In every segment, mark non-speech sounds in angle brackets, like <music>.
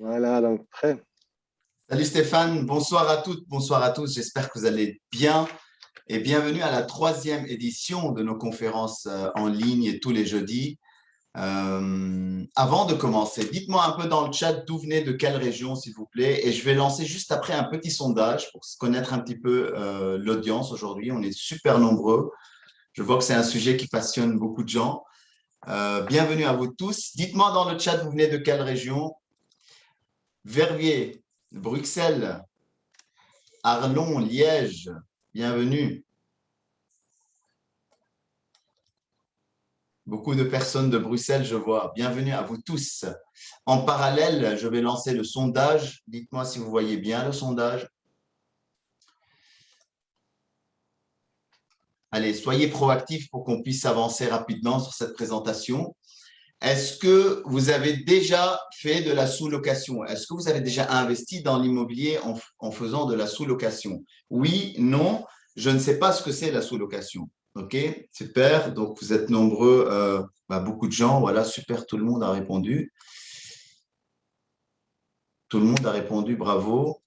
Voilà, donc prêt. Salut Stéphane, bonsoir à toutes, bonsoir à tous. J'espère que vous allez bien et bienvenue à la troisième édition de nos conférences euh, en ligne tous les jeudis. Euh, avant de commencer, dites-moi un peu dans le chat d'où venez, de quelle région, s'il vous plaît. Et je vais lancer juste après un petit sondage pour connaître un petit peu euh, l'audience aujourd'hui. On est super nombreux. Je vois que c'est un sujet qui passionne beaucoup de gens. Bienvenue à vous tous. Dites-moi dans le chat, vous venez de quelle région Verviers, Bruxelles, Arlon, Liège. Bienvenue. Beaucoup de personnes de Bruxelles, je vois. Bienvenue à vous tous. En parallèle, je vais lancer le sondage. Dites-moi si vous voyez bien le sondage. Allez, soyez proactifs pour qu'on puisse avancer rapidement sur cette présentation. Est-ce que vous avez déjà fait de la sous-location? Est-ce que vous avez déjà investi dans l'immobilier en, faisant de la sous-location? Oui, non, je ne sais pas ce que c'est la sous-location. Ok, super. Donc, vous êtes nombreux, euh, bah, beaucoup de gens. Voilà, super, tout le monde a répondu. Tout le monde a répondu, bravo.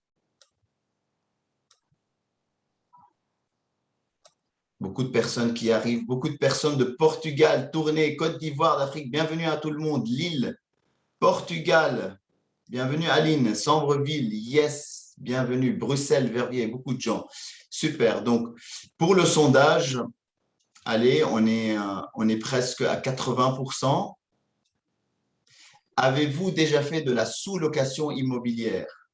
Beaucoup de personnes qui arrivent, beaucoup de personnes de Portugal, Tournai, Côte d'Ivoire, d'Afrique. Bienvenue à tout le monde. Lille, Portugal. Bienvenue Aline, Sambreville, yes. Bienvenue Bruxelles, Verviers, beaucoup de gens. Super. Donc, pour le sondage, allez, on est, euh, on est presque à 80%. Avez-vous déjà fait de la sous-location immobilière?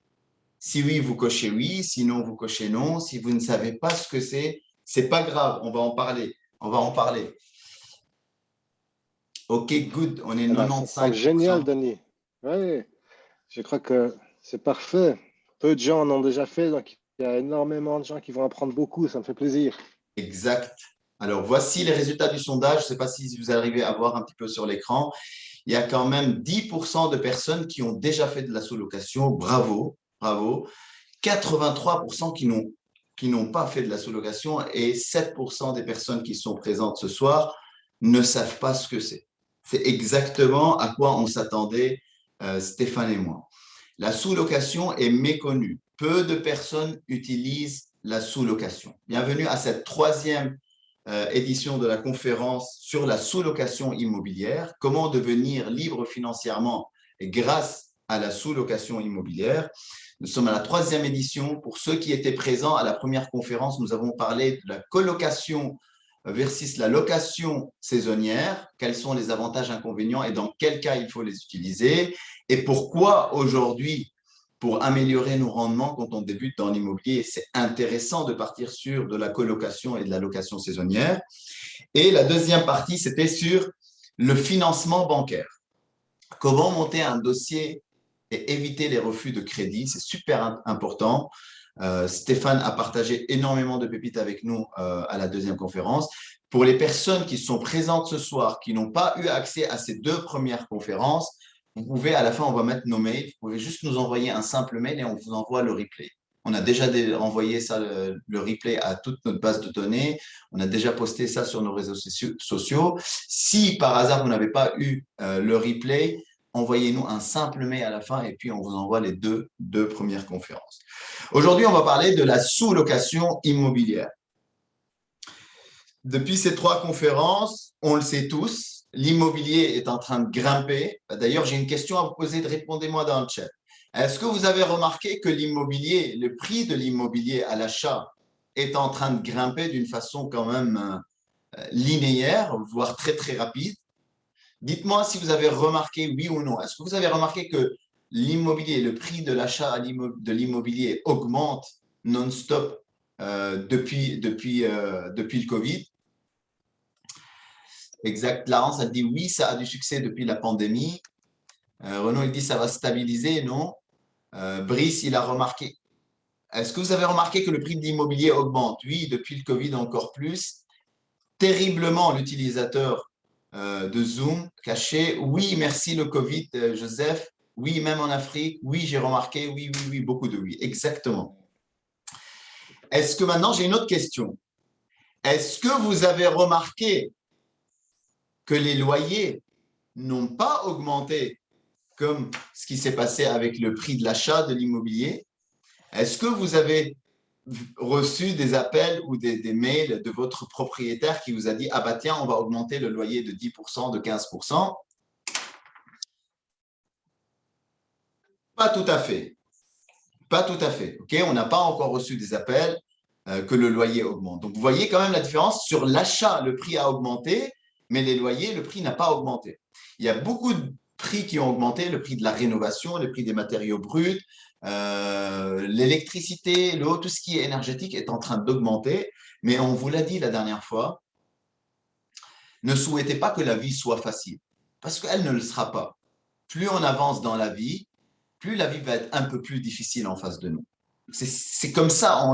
Si oui, vous cochez oui, sinon vous cochez non. Si vous ne savez pas ce que c'est, c'est pas grave, on va en parler. On va en parler. Ok, good, on est 95%. C'est génial, Denis. Oui, je crois que c'est parfait. Peu de gens en ont déjà fait, donc il y a énormément de gens qui vont apprendre beaucoup, ça me fait plaisir. Exact. Alors, voici les résultats du sondage. Je ne sais pas si vous arrivez à voir un petit peu sur l'écran. Il y a quand même 10% de personnes qui ont déjà fait de la sous-location. Bravo, bravo. 83% qui n'ont qui n'ont pas fait de la sous-location et 7% des personnes qui sont présentes ce soir ne savent pas ce que c'est. C'est exactement à quoi on s'attendait, euh, Stéphane et moi. La sous-location est méconnue. Peu de personnes utilisent la sous-location. Bienvenue à cette troisième euh, édition de la conférence sur la sous-location immobilière, comment devenir libre financièrement grâce à la sous-location immobilière? Nous sommes à la troisième édition. Pour ceux qui étaient présents à la première conférence, nous avons parlé de la colocation versus la location saisonnière, quels sont les avantages, inconvénients et dans quel cas il faut les utiliser? Et pourquoi aujourd'hui pour améliorer nos rendements quand on débute dans l'immobilier. C'est intéressant de partir sur de la colocation et de la location saisonnière? Et la deuxième partie, c'était sur le financement bancaire. Comment monter un dossier et éviter les refus de crédit, c'est super important. Euh, Stéphane a partagé énormément de pépites avec nous euh, à la deuxième conférence. Pour les personnes qui sont présentes ce soir, qui n'ont pas eu accès à ces deux premières conférences, vous pouvez, à la fin, on va mettre nos mails. Vous pouvez juste nous envoyer un simple mail et on vous envoie le replay. On a déjà envoyé ça, le, replay à toute notre base de données. On a déjà posté ça sur nos réseaux sociaux. Si par hasard, vous n'avez pas eu euh, le replay, envoyez-nous un simple mail à la fin et puis on vous envoie les deux, deux premières conférences. Aujourd'hui, on va parler de la sous-location immobilière. Depuis ces trois conférences, on le sait tous, l'immobilier est en train de grimper. D'ailleurs, j'ai une question à vous poser, répondez-moi dans le chat. Est-ce que vous avez remarqué que l'immobilier, le prix de l'immobilier à l'achat est en train de grimper d'une façon quand même euh, linéaire, voire très très rapide? Dites-moi si vous avez remarqué, oui ou non. Est-ce que vous avez remarqué que l'immobilier, le prix de l'achat de l'immobilier augmente non-stop euh, euh, depuis le Covid? Exact. Clarence, elle dit oui, ça a du succès depuis la pandémie. Euh, Renaud, il dit ça va stabiliser, non? Brice, il a remarqué. Est-ce que vous avez remarqué que le prix de l'immobilier augmente? Oui, depuis le Covid encore plus. Terriblement, l'utilisateur de Zoom caché. Oui, merci le Covid, Joseph. Oui, même en Afrique. Oui, j'ai remarqué. Oui, oui, oui, beaucoup de oui. Exactement. Est-ce que maintenant, j'ai une autre question? Est-ce que vous avez remarqué que les loyers n'ont pas augmenté comme ce qui s'est passé avec le prix de l'achat de l'immobilier? Est-ce que vous avez reçu des appels ou des, mails de votre propriétaire qui vous a dit « Ah bah tiens, on va augmenter le loyer de 10%, de 15%. » Pas tout à fait. Pas tout à fait. On n'a pas encore reçu des appels euh, que le loyer augmente. Donc, vous voyez quand même la différence. Sur l'achat, le prix a augmenté, mais les loyers, le prix n'a pas augmenté. Il y a beaucoup de prix qui ont augmenté, le prix de la rénovation, le prix des matériaux bruts, euh, l'électricité, l'eau, tout ce qui est énergétique est en train d'augmenter. Mais on vous l'a dit la dernière fois, ne souhaitez pas que la vie soit facile, parce qu'elle ne le sera pas. Plus on avance dans la vie, plus la vie va être un peu plus difficile en face de nous. C'est comme ça,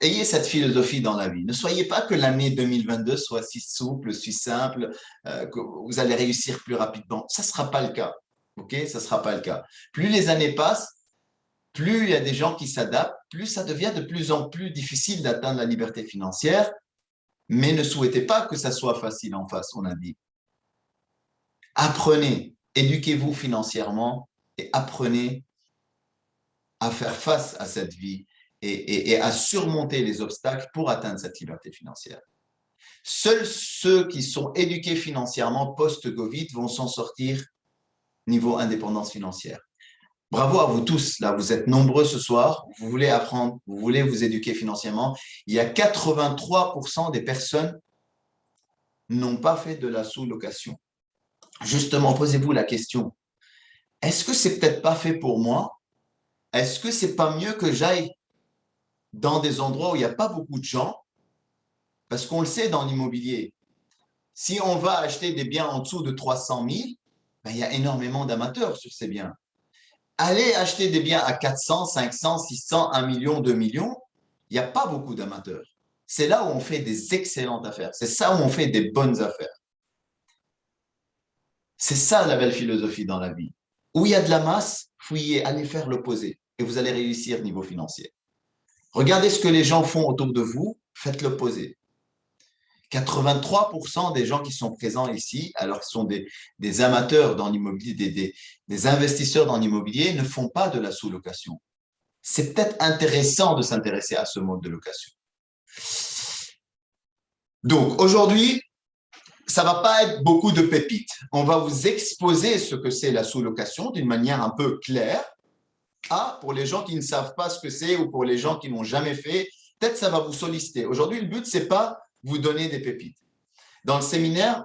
ayez cette philosophie dans la vie. Ne soyez pas que l'année 2022 soit si souple, si simple, euh, que vous allez réussir plus rapidement. Ça ne sera pas le cas. OK? Ça ne sera pas le cas. Plus les années passent, plus il y a des gens qui s'adaptent, plus ça devient de plus en plus difficile d'atteindre la liberté financière. Mais ne souhaitez pas que ça soit facile en face, on a dit. Apprenez, éduquez-vous financièrement et apprenez à faire face à cette vie et, à surmonter les obstacles pour atteindre cette liberté financière. Seuls ceux qui sont éduqués financièrement post-Covid vont s'en sortir niveau indépendance financière. Bravo à vous tous, là, vous êtes nombreux ce soir, vous voulez apprendre, vous voulez vous éduquer financièrement. Il y a 83% des personnes n'ont pas fait de la sous-location. Justement, posez-vous la question, est-ce que c'est peut-être pas fait pour moi? Est-ce que c'est pas mieux que j'aille dans des endroits où il n'y a pas beaucoup de gens, parce qu'on le sait dans l'immobilier, si on va acheter des biens en dessous de 300 000, ben, il y a énormément d'amateurs sur ces biens. Aller acheter des biens à 400, 500, 600, 1 million, 2 millions, il n'y a pas beaucoup d'amateurs. C'est là où on fait des excellentes affaires. C'est ça où on fait des bonnes affaires. C'est ça la belle philosophie dans la vie. Où il y a de la masse, fouillez, allez faire l'opposé et vous allez réussir niveau financier. Regardez ce que les gens font autour de vous, faites l'opposé. 83% des gens qui sont présents ici, alors qu'ils sont des, amateurs dans l'immobilier, des, des, investisseurs dans l'immobilier, ne font pas de la sous-location. C'est peut-être intéressant de s'intéresser à ce mode de location. Donc, aujourd'hui, ça ne va pas être beaucoup de pépites. On va vous exposer ce que c'est la sous-location d'une manière un peu claire a, pour les gens qui ne savent pas ce que c'est ou pour les gens qui n'ont jamais fait, peut-être ça va vous solliciter. Aujourd'hui, le but, ce n'est pas vous donner des pépites. Dans le séminaire,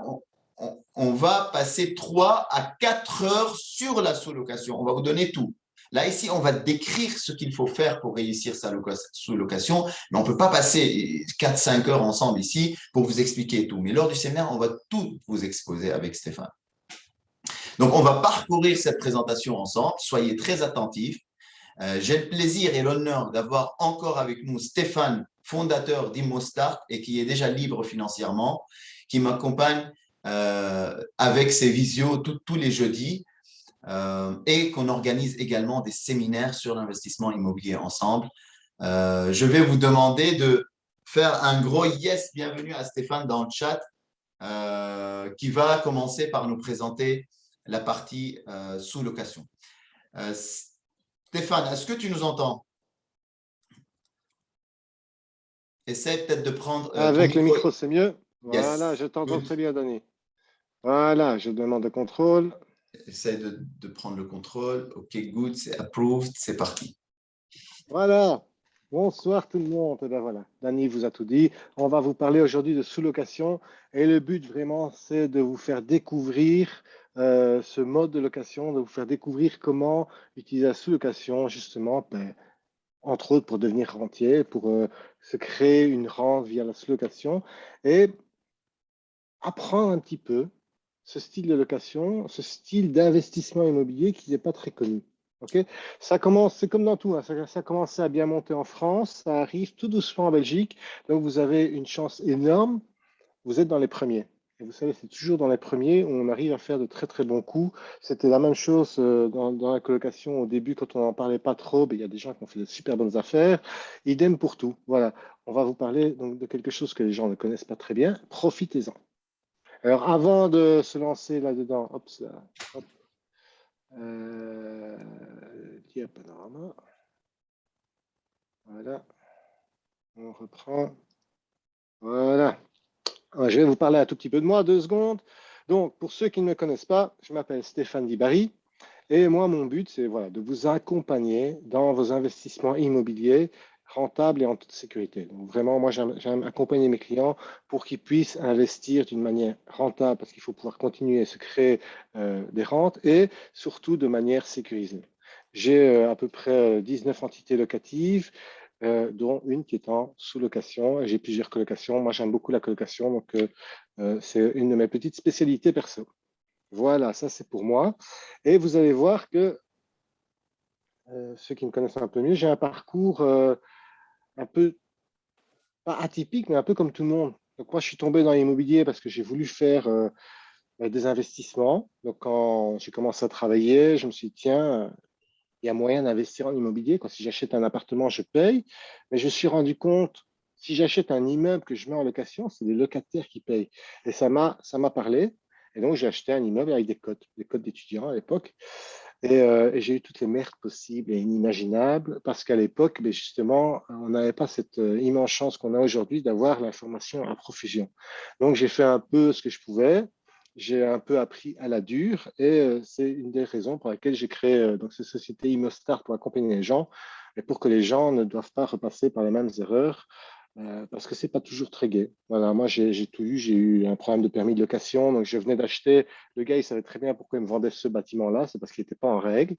on, va passer 3 à 4 heures sur la sous-location. On va vous donner tout. Là, ici, on va décrire ce qu'il faut faire pour réussir sa sous-location, mais on ne peut pas passer 4-5 heures ensemble ici pour vous expliquer tout. Mais lors du séminaire, on va tout vous exposer avec Stéphane. Donc, on va parcourir cette présentation ensemble. Soyez très attentifs. Euh, j'ai le plaisir et l'honneur d'avoir encore avec nous Stéphane, fondateur d'ImmoStart et qui est déjà libre financièrement, qui m'accompagne euh, avec ses visios tous les jeudis euh, et qu'on organise également des séminaires sur l'investissement immobilier ensemble. je vais vous demander de faire un gros yes, bienvenue à Stéphane dans le chat, qui va commencer par nous présenter la partie sous-location. Stéphane, est-ce que tu nous entends? Essaye peut-être de prendre… Euh, Avec le micro, c'est mieux Voilà, je t'entends très bien, Dani. Voilà, je demande le contrôle. Essaye de, prendre le contrôle. OK, good, c'est approved, c'est parti. Voilà. Bonsoir tout le monde. Eh ben voilà, Dani vous a tout dit. On va vous parler aujourd'hui de sous-location et le but vraiment, c'est de vous faire découvrir euh, ce mode de location, de vous faire découvrir comment utiliser la sous-location, justement, ben, entre autres pour devenir rentier, pour euh, se créer une rente via la sous-location et apprendre un petit peu ce style de location, ce style d'investissement immobilier qui n'est pas très connu. Ok, ça commence, c'est comme dans tout, hein, ça, ça commence à bien monter en France, ça arrive tout doucement en Belgique, donc vous avez une chance énorme, vous êtes dans les premiers. Et vous savez, c'est toujours dans les premiers où on arrive à faire de très très bons coups. C'était la même chose euh, dans, la colocation au début, quand on n'en parlait pas trop, ben, il y a des gens qui ont fait de super bonnes affaires. Idem pour tout. Voilà, on va vous parler donc, de quelque chose que les gens ne connaissent pas très bien. Profitez-en. Alors, avant de se lancer là-dedans, hop, Euh, diaporama. Voilà. On reprend. Voilà. Je vais vous parler un tout petit peu de moi, deux secondes. Donc, pour ceux qui ne me connaissent pas, je m'appelle Stéphane Dibari. Et moi, mon but, c'est voilà, de vous accompagner dans vos investissements immobiliers rentables et en toute sécurité. Donc, vraiment, moi, j'aime accompagner mes clients pour qu'ils puissent investir d'une manière rentable, parce qu'il faut pouvoir continuer à se créer euh, des rentes et surtout de manière sécurisée. J'ai euh, à peu près 19 entités locatives, euh, dont une qui est en sous-location. J'ai plusieurs colocations. Moi, j'aime beaucoup la colocation, donc c'est une de mes petites spécialités perso. Voilà, ça c'est pour moi. Et vous allez voir que, euh, ceux qui me connaissent un peu mieux, j'ai un parcours euh, un peu, pas atypique, mais un peu comme tout le monde. Donc moi, je suis tombé dans l'immobilier parce que j'ai voulu faire euh, des investissements. Donc quand j'ai commencé à travailler, je me suis dit, tiens, il y a moyen d'investir en immobilier. Quand si j'achète un appartement, je paye. Mais je me suis rendu compte, si j'achète un immeuble que je mets en location, c'est les locataires qui payent. Et ça m'a parlé. Et donc, j'ai acheté un immeuble avec des cotes, des cotes d'étudiants à l'époque. Euh, et, j'ai eu toutes les merdes possibles et inimaginables parce qu'à l'époque, ben, justement, on n'avait pas cette euh, immense chance qu'on a aujourd'hui d'avoir l'information à profusion. Donc, j'ai fait un peu ce que je pouvais. J'ai un peu appris à la dure et euh, c'est une des raisons pour lesquelles j'ai créé donc, cette société ImmoStart pour accompagner les gens et pour que les gens ne doivent pas repasser par les mêmes erreurs euh, parce que c'est pas toujours très gai. Voilà, moi j'ai tout eu, j'ai eu un problème de permis de location, donc je venais d'acheter. Le gars, il savait très bien pourquoi il me vendait ce bâtiment-là, c'est parce qu'il n'était pas en règle.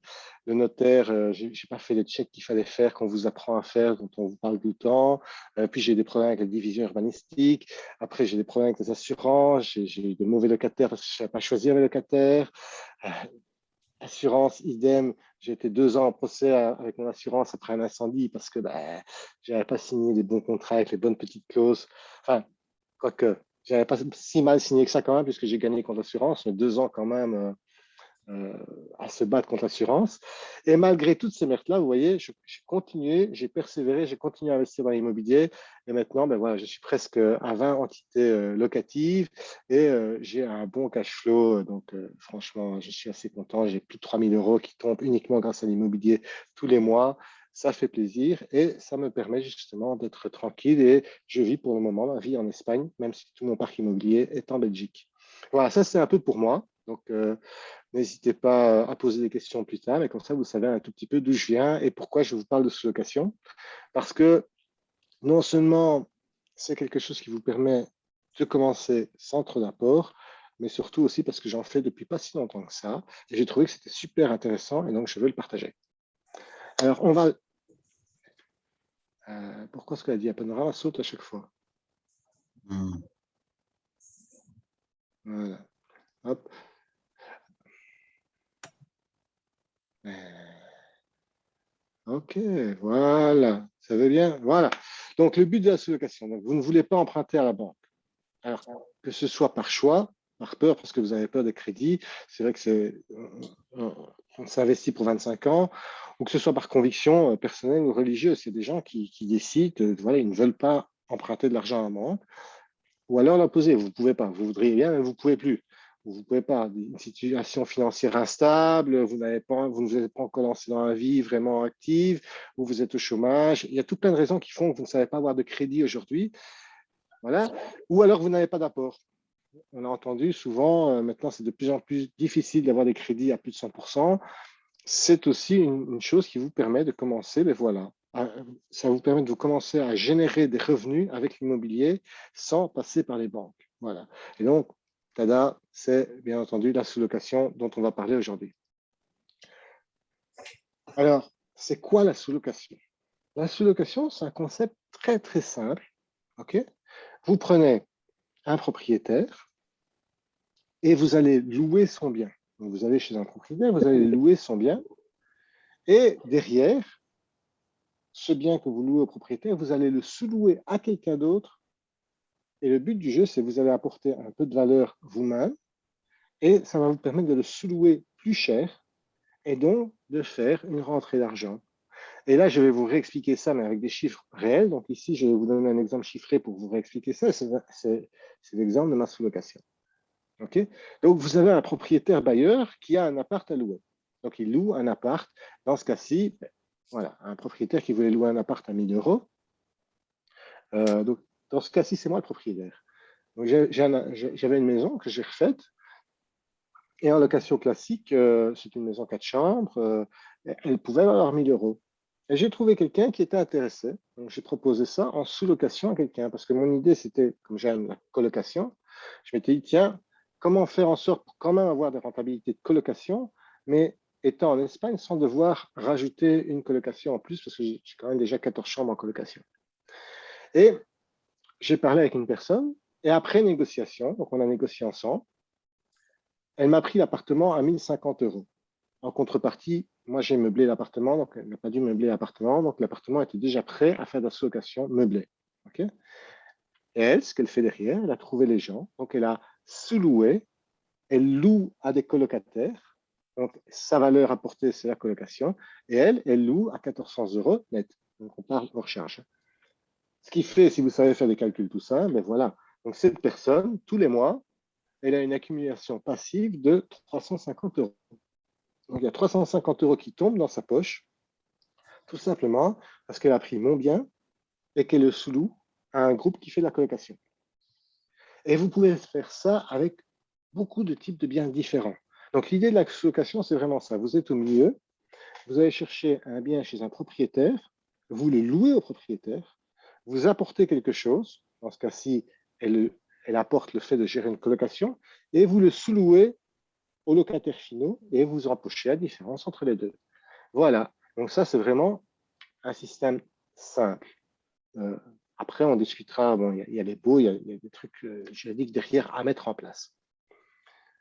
Le notaire, euh, j'ai pas fait les checks qu'il fallait faire, qu'on vous apprend à faire, dont on vous parle tout le temps. Euh, puis j'ai des problèmes avec la division urbanistique. Après, j'ai des problèmes avec les assurances. J'ai eu de mauvais locataires parce que je ne pas choisir mes locataires assurance, idem. J'ai été deux ans en procès avec mon assurance après un incendie parce que ben, je n'avais pas signé les bons contrats avec les bonnes petites clauses. Enfin, quoique, je n'avais pas si mal signé que ça quand même, puisque j'ai gagné contre l'assurance, mais deux ans quand même euh, euh, à se battre contre l'assurance. Et malgré toutes ces merdes-là, vous voyez, j'ai continué, j'ai persévéré, j'ai continué à investir dans l'immobilier. Et maintenant, ben voilà, je suis presque à 20 entités euh, locatives et euh, j'ai un bon cash flow. Donc, franchement, je suis assez content. J'ai plus de 3000 euros qui tombent uniquement grâce à l'immobilier tous les mois. Ça fait plaisir et ça me permet justement d'être tranquille. Et je vis pour le moment ma vie en Espagne, même si tout mon parc immobilier est en Belgique. Voilà, ça c'est un peu pour moi. Donc, N'hésitez pas à poser des questions plus tard, mais comme ça, vous savez un tout petit peu d'où je viens et pourquoi je vous parle de sous-location. Parce que non seulement c'est quelque chose qui vous permet de commencer sans trop d'apport, mais surtout aussi parce que j'en fais depuis pas si longtemps que ça. Et j'ai trouvé que c'était super intéressant et donc je veux le partager. Alors, on va... Euh, pourquoi est-ce que la diaporama saute à chaque fois? Hmm. Voilà. Hop. Euh, ok, voilà, ça veut bien. Voilà. Donc, le but de la sous-location, vous ne voulez pas emprunter à la banque. Alors, que ce soit par choix, par peur, parce que vous avez peur des crédits, c'est vrai que c'est on s'investit pour 25 ans, ou que ce soit par conviction euh, personnelle ou religieuse. C'est des gens qui, décident, voilà, ils ne veulent pas emprunter de l'argent à la banque, ou alors l'opposé, vous ne pouvez pas, vous voudriez bien, mais vous ne pouvez plus vous pouvez pas, une situation financière instable, vous n'avez pas, vous vous pas encore lancé dans la vie vraiment active, ou vous êtes au chômage. Il y a tout plein de raisons qui font que vous ne savez pas avoir de crédit aujourd'hui. Voilà. Ou alors vous n'avez pas d'apport. On a entendu souvent, euh, maintenant c'est de plus en plus difficile d'avoir des crédits à plus de 100%. C'est aussi une, chose qui vous permet de commencer, mais voilà, ça vous permet de vous commencer à générer des revenus avec l'immobilier sans passer par les banques. Voilà. Et donc, C'est bien entendu la sous-location dont on va parler aujourd'hui. Alors, c'est quoi la sous-location? La sous-location, c'est un concept très, très simple. Vous prenez un propriétaire et vous allez louer son bien. vous allez chez un propriétaire, vous allez louer son bien. Et derrière, ce bien que vous louez au propriétaire, vous allez le sous-louer à quelqu'un d'autre et le but du jeu, c'est que vous allez apporter un peu de valeur vous-même et ça va vous permettre de le sous-louer plus cher et donc de faire une rentrée d'argent. Et là, je vais vous réexpliquer ça, mais avec des chiffres réels. Donc ici, je vais vous donner un exemple chiffré pour vous réexpliquer ça. C'est l'exemple de ma sous-location. Donc, vous avez un propriétaire bailleur qui a un appart à louer. Donc, il loue un appart. Dans ce cas-ci, voilà, un propriétaire qui voulait louer un appart à 1000 euros. Euh, donc, dans ce cas-ci, c'est moi le propriétaire. J'avais une maison que j'ai refaite. Et en location classique, euh, c'est une maison quatre chambres. Euh, elle pouvait avoir 1000 euros. Et j'ai trouvé quelqu'un qui était intéressé. Donc, j'ai proposé ça en sous-location à quelqu'un. Parce que mon idée, c'était, comme j'aime la colocation, je m'étais dit, tiens, comment faire en sorte pour quand même avoir des rentabilités de colocation, mais étant en Espagne sans devoir rajouter une colocation en plus, parce que j'ai quand même déjà 14 chambres en colocation. Et j'ai parlé avec une personne, et après négociation, donc on a négocié ensemble, elle m'a pris l'appartement à 1050 euros. En contrepartie, moi j'ai meublé l'appartement, donc elle n'a pas dû meubler l'appartement, donc l'appartement était déjà prêt à faire de la sous-location meublée. et elle, ce qu'elle fait derrière, elle a trouvé les gens, donc elle a sous-loué, elle loue à des colocataires, donc, sa valeur apportée, c'est la colocation. Et elle, elle loue à 1400 euros net. Donc, on parle hors charge. Ce qui fait, si vous savez faire des calculs tout ça, ben voilà. Donc, cette personne, tous les mois, elle a une accumulation passive de 350 euros. Donc, il y a 350 euros qui tombent dans sa poche, tout simplement parce qu'elle a pris mon bien et qu'elle le sous-loue à un groupe qui fait la colocation. Et vous pouvez faire ça avec beaucoup de types de biens différents. Donc, l'idée de la location, c'est vraiment ça. Vous êtes au milieu, vous allez chercher un bien chez un propriétaire, vous le louez au propriétaire, vous apportez quelque chose, dans ce cas-ci, elle, apporte le fait de gérer une colocation, et vous le sous-louez aux locataires finaux et vous empochez la différence entre les deux. Voilà, donc ça, c'est vraiment un système simple. Euh, après, on discutera, bon, il y, a les beaux, il y, a des trucs euh, juridiques derrière à mettre en place.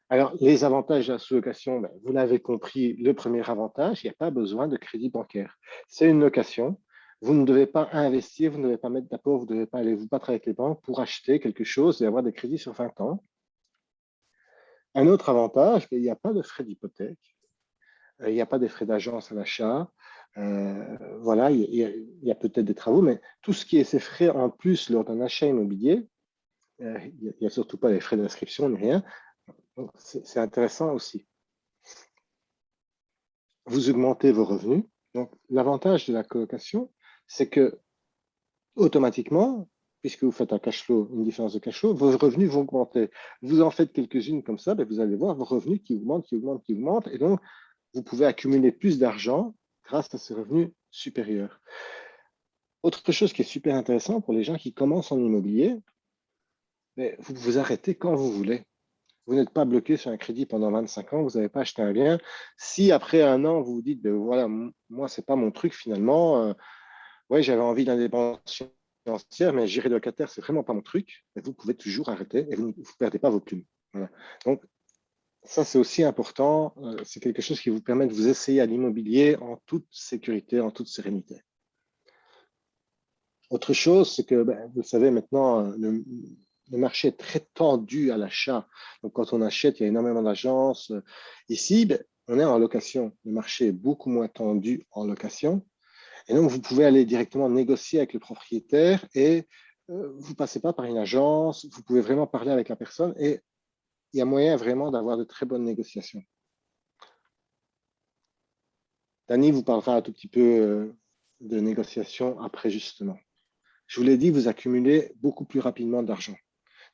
Alors, les avantages de la sous-location, ben, vous l'avez compris, le premier avantage, il n'y a pas besoin de crédit bancaire. C'est une location. Vous ne devez pas investir, vous ne devez pas mettre d'apport, vous ne devez pas aller vous battre avec les banques pour acheter quelque chose et avoir des crédits sur 20 ans. Un autre avantage, ben, il n'y a pas de frais d'hypothèque, euh, il n'y a pas de frais d'agence à l'achat. Euh, voilà, il y a, peut-être des travaux, mais tout ce qui est ces frais en plus lors d'un achat immobilier, euh, il n'y a surtout pas les frais d'inscription ni rien. C'est intéressant aussi. Vous augmentez vos revenus. Donc, l'avantage de la colocation, c'est que automatiquement, puisque vous faites un cash flow, une différence de cash flow, vos revenus vont augmenter. Vous en faites quelques-unes comme ça, ben, vous allez voir vos revenus qui augmentent, qui augmentent, qui augmentent, et donc vous pouvez accumuler plus d'argent grâce à ces revenus supérieurs. Autre chose qui est super intéressant pour les gens qui commencent en immobilier, ben, vous vous arrêtez quand vous voulez. Vous n'êtes pas bloqué sur un crédit pendant 25 ans, vous n'avez pas acheté un bien. Si après un an, vous vous dites, ben voilà, moi, ce n'est pas mon truc finalement, euh, ouais, j'avais envie d'indépendance financière, mais gérer locataire, ce n'est vraiment pas mon truc, vous pouvez toujours arrêter et vous ne perdez pas vos plumes. Donc, ça, c'est aussi important. Euh, c'est quelque chose qui vous permet de vous essayer à l'immobilier en toute sécurité, en toute sérénité. Autre chose, c'est que, ben, vous savez maintenant, le, le marché est très tendu à l'achat. Donc, quand on achète, il y a énormément d'agences. Ici, ben, on est en location. Le marché est beaucoup moins tendu en location. Et donc, vous pouvez aller directement négocier avec le propriétaire et euh, vous ne passez pas par une agence. Vous pouvez vraiment parler avec la personne et il y a moyen vraiment d'avoir de très bonnes négociations. Dani vous parlera un tout petit peu euh, de négociation après, justement. Je vous l'ai dit, vous accumulez beaucoup plus rapidement d'argent.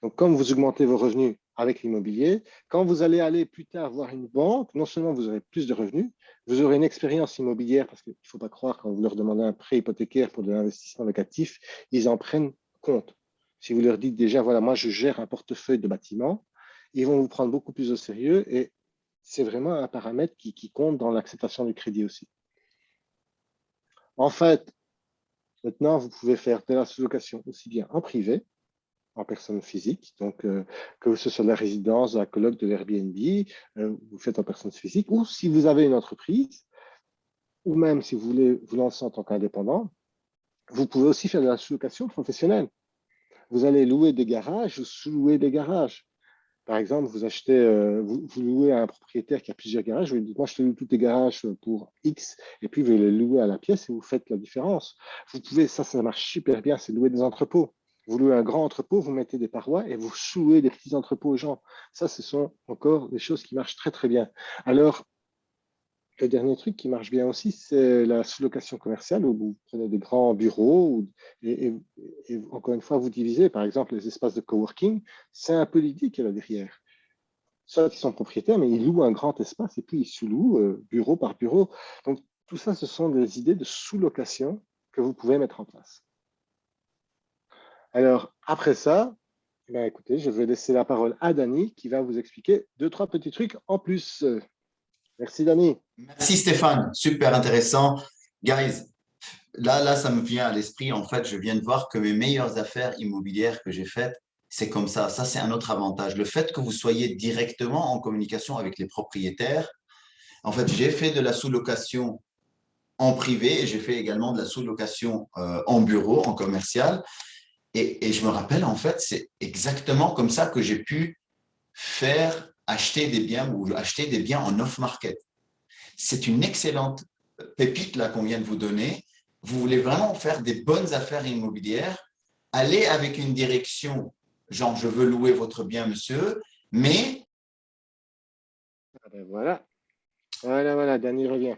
Donc, comme vous augmentez vos revenus avec l'immobilier, quand vous allez aller plus tard voir une banque, non seulement vous aurez plus de revenus, vous aurez une expérience immobilière, parce qu'il ne faut pas croire quand vous leur demandez un prêt hypothécaire pour de l'investissement locatif, ils en prennent compte. Si vous leur dites déjà, voilà, moi je gère un portefeuille de bâtiments, ils vont vous prendre beaucoup plus au sérieux et c'est vraiment un paramètre qui, qui compte dans l'acceptation du crédit aussi. En fait, maintenant, vous pouvez faire de la sous-location aussi bien en privé en personne physique, donc euh, que ce soit la résidence, la colloque de l'Airbnb, euh, vous faites en personne physique, ou si vous avez une entreprise, ou même si vous voulez vous lancer en tant qu'indépendant, vous pouvez aussi faire de la sous-location professionnelle. Vous allez louer des garages ou sous-louer des garages. Par exemple, vous achetez, euh, vous, louez à un propriétaire qui a plusieurs garages, vous lui dites, moi je te loue tous tes garages pour X, et puis vous les louez à la pièce et vous faites la différence. Vous pouvez, ça, ça marche super bien, c'est louer des entrepôts. Vous louez un grand entrepôt, vous mettez des parois et vous souez des petits entrepôts aux gens. Ça, ce sont encore des choses qui marchent très, très bien. Alors, le dernier truc qui marche bien aussi, c'est la sous-location commerciale où vous prenez des grands bureaux et, encore une fois, vous divisez, par exemple, les espaces de coworking. C'est un peu l'idée qu'il y a derrière. Soit ils sont propriétaires, mais ils louent un grand espace et puis ils sous-louent euh, bureau par bureau. Donc, tout ça, ce sont des idées de sous-location que vous pouvez mettre en place. Alors, après ça, ben, écoutez, je vais laisser la parole à Dani qui va vous expliquer deux, trois petits trucs en plus. Merci, Dani. Merci, Stéphane. Super intéressant. Guys, là, là, ça me vient à l'esprit. En fait, je viens de voir que mes meilleures affaires immobilières que j'ai faites, c'est comme ça. Ça, c'est un autre avantage. Le fait que vous soyez directement en communication avec les propriétaires. En fait, j'ai fait de la sous-location en privé et j'ai fait également de la sous-location euh, en bureau, en commercial. Et, et je me rappelle, en fait, c'est exactement comme ça que j'ai pu faire acheter des biens ou acheter des biens en off-market. C'est une excellente pépite là qu'on vient de vous donner. Vous voulez vraiment faire des bonnes affaires immobilières, allez avec une direction, genre je veux louer votre bien, monsieur, mais… Ah ben voilà, voilà, voilà, Dani revient.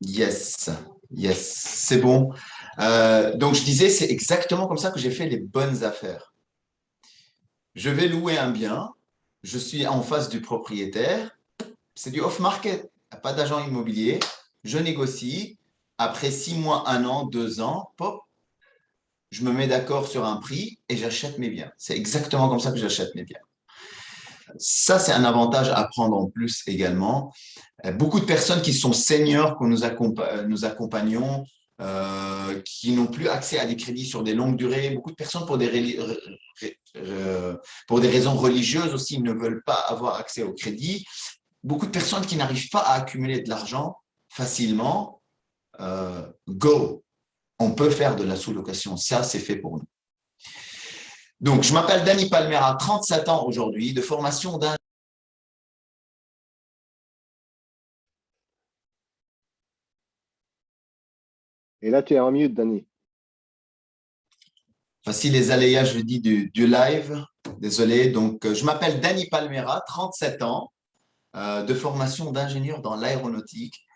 Yes, yes, c'est bon. Euh, donc, je disais, c'est exactement comme ça que j'ai fait les bonnes affaires. Je vais louer un bien, je suis en face du propriétaire, c'est du off-market, pas d'agent immobilier, je négocie, après six mois, un an, deux ans, pop, je me mets d'accord sur un prix et j'achète mes biens. C'est exactement comme ça que j'achète mes biens. Ça, c'est un avantage à prendre en plus également. Euh, beaucoup de personnes qui sont seniors que nous, nous accompagnons, euh, qui n'ont plus accès à des crédits sur des longues durées. Beaucoup de personnes, pour des, euh, raisons religieuses aussi, ne veulent pas avoir accès au crédit. Beaucoup de personnes qui n'arrivent pas à accumuler de l'argent facilement. go, on peut faire de la sous-location. Ça, c'est fait pour nous. Donc, je m'appelle Danny Palmera, 37 ans aujourd'hui, de formation d'un Et là, tu es en mute, Danny. Voici les aléas, je dis, du, live. Désolé. Donc, je m'appelle Danny Palmera, 37 ans, euh, de formation d'ingénieur dans l'aéronautique.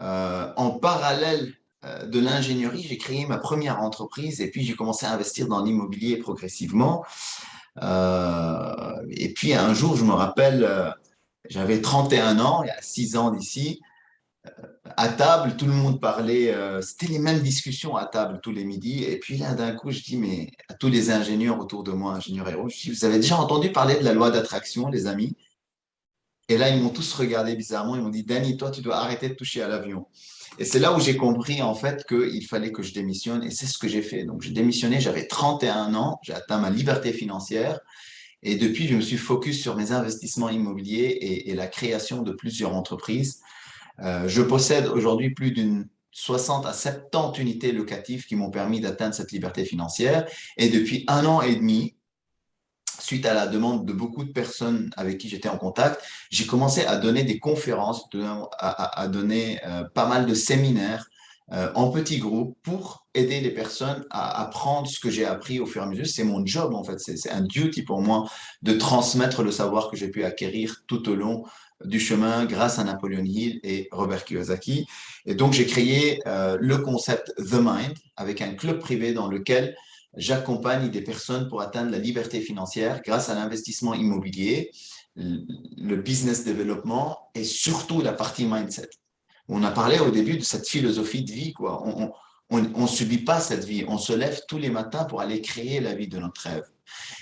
Euh, en parallèle euh, de l'ingénierie, j'ai créé ma première entreprise et puis j'ai commencé à investir dans l'immobilier progressivement. Euh, et puis un jour, je me rappelle, euh, j'avais 31 ans, il y a 6 ans d'ici, à table, tout le monde parlait, c'était les mêmes discussions à table tous les midis. Et puis là, d'un coup, je dis, mais à tous les ingénieurs autour de moi, ingénieurs héros, je dis, vous avez déjà entendu parler de la loi d'attraction, les amis? Et là, ils m'ont tous regardé bizarrement, ils m'ont dit, Danny, toi, tu dois arrêter de toucher à l'avion. Et c'est là où j'ai compris en fait qu'il fallait que je démissionne et c'est ce que j'ai fait. Donc j'ai démissionné, j'avais 31 ans, j'ai atteint ma liberté financière et depuis je me suis focus sur mes investissements immobiliers et, la création de plusieurs entreprises. Euh, je possède aujourd'hui plus d'une 60 à 70 unités locatives qui m'ont permis d'atteindre cette liberté financière et depuis un an et demi, suite à la demande de beaucoup de personnes avec qui j'étais en contact, j'ai commencé à donner des conférences, à, donner euh, pas mal de séminaires euh, en petits groupes pour aider les personnes à apprendre ce que j'ai appris au fur et à mesure. C'est mon job, en fait. C'est un duty pour moi de transmettre le savoir que j'ai pu acquérir tout au long du chemin grâce à Napoleon Hill et Robert Kiyosaki. Et donc, j'ai créé euh, le concept The Mind avec un club privé dans lequel j'accompagne des personnes pour atteindre la liberté financière grâce à l'investissement immobilier, le business développement et surtout la partie mindset. On a parlé au début de cette philosophie de vie. Quoi. On ne subit pas cette vie, on se lève tous les matins pour aller créer la vie de notre rêve.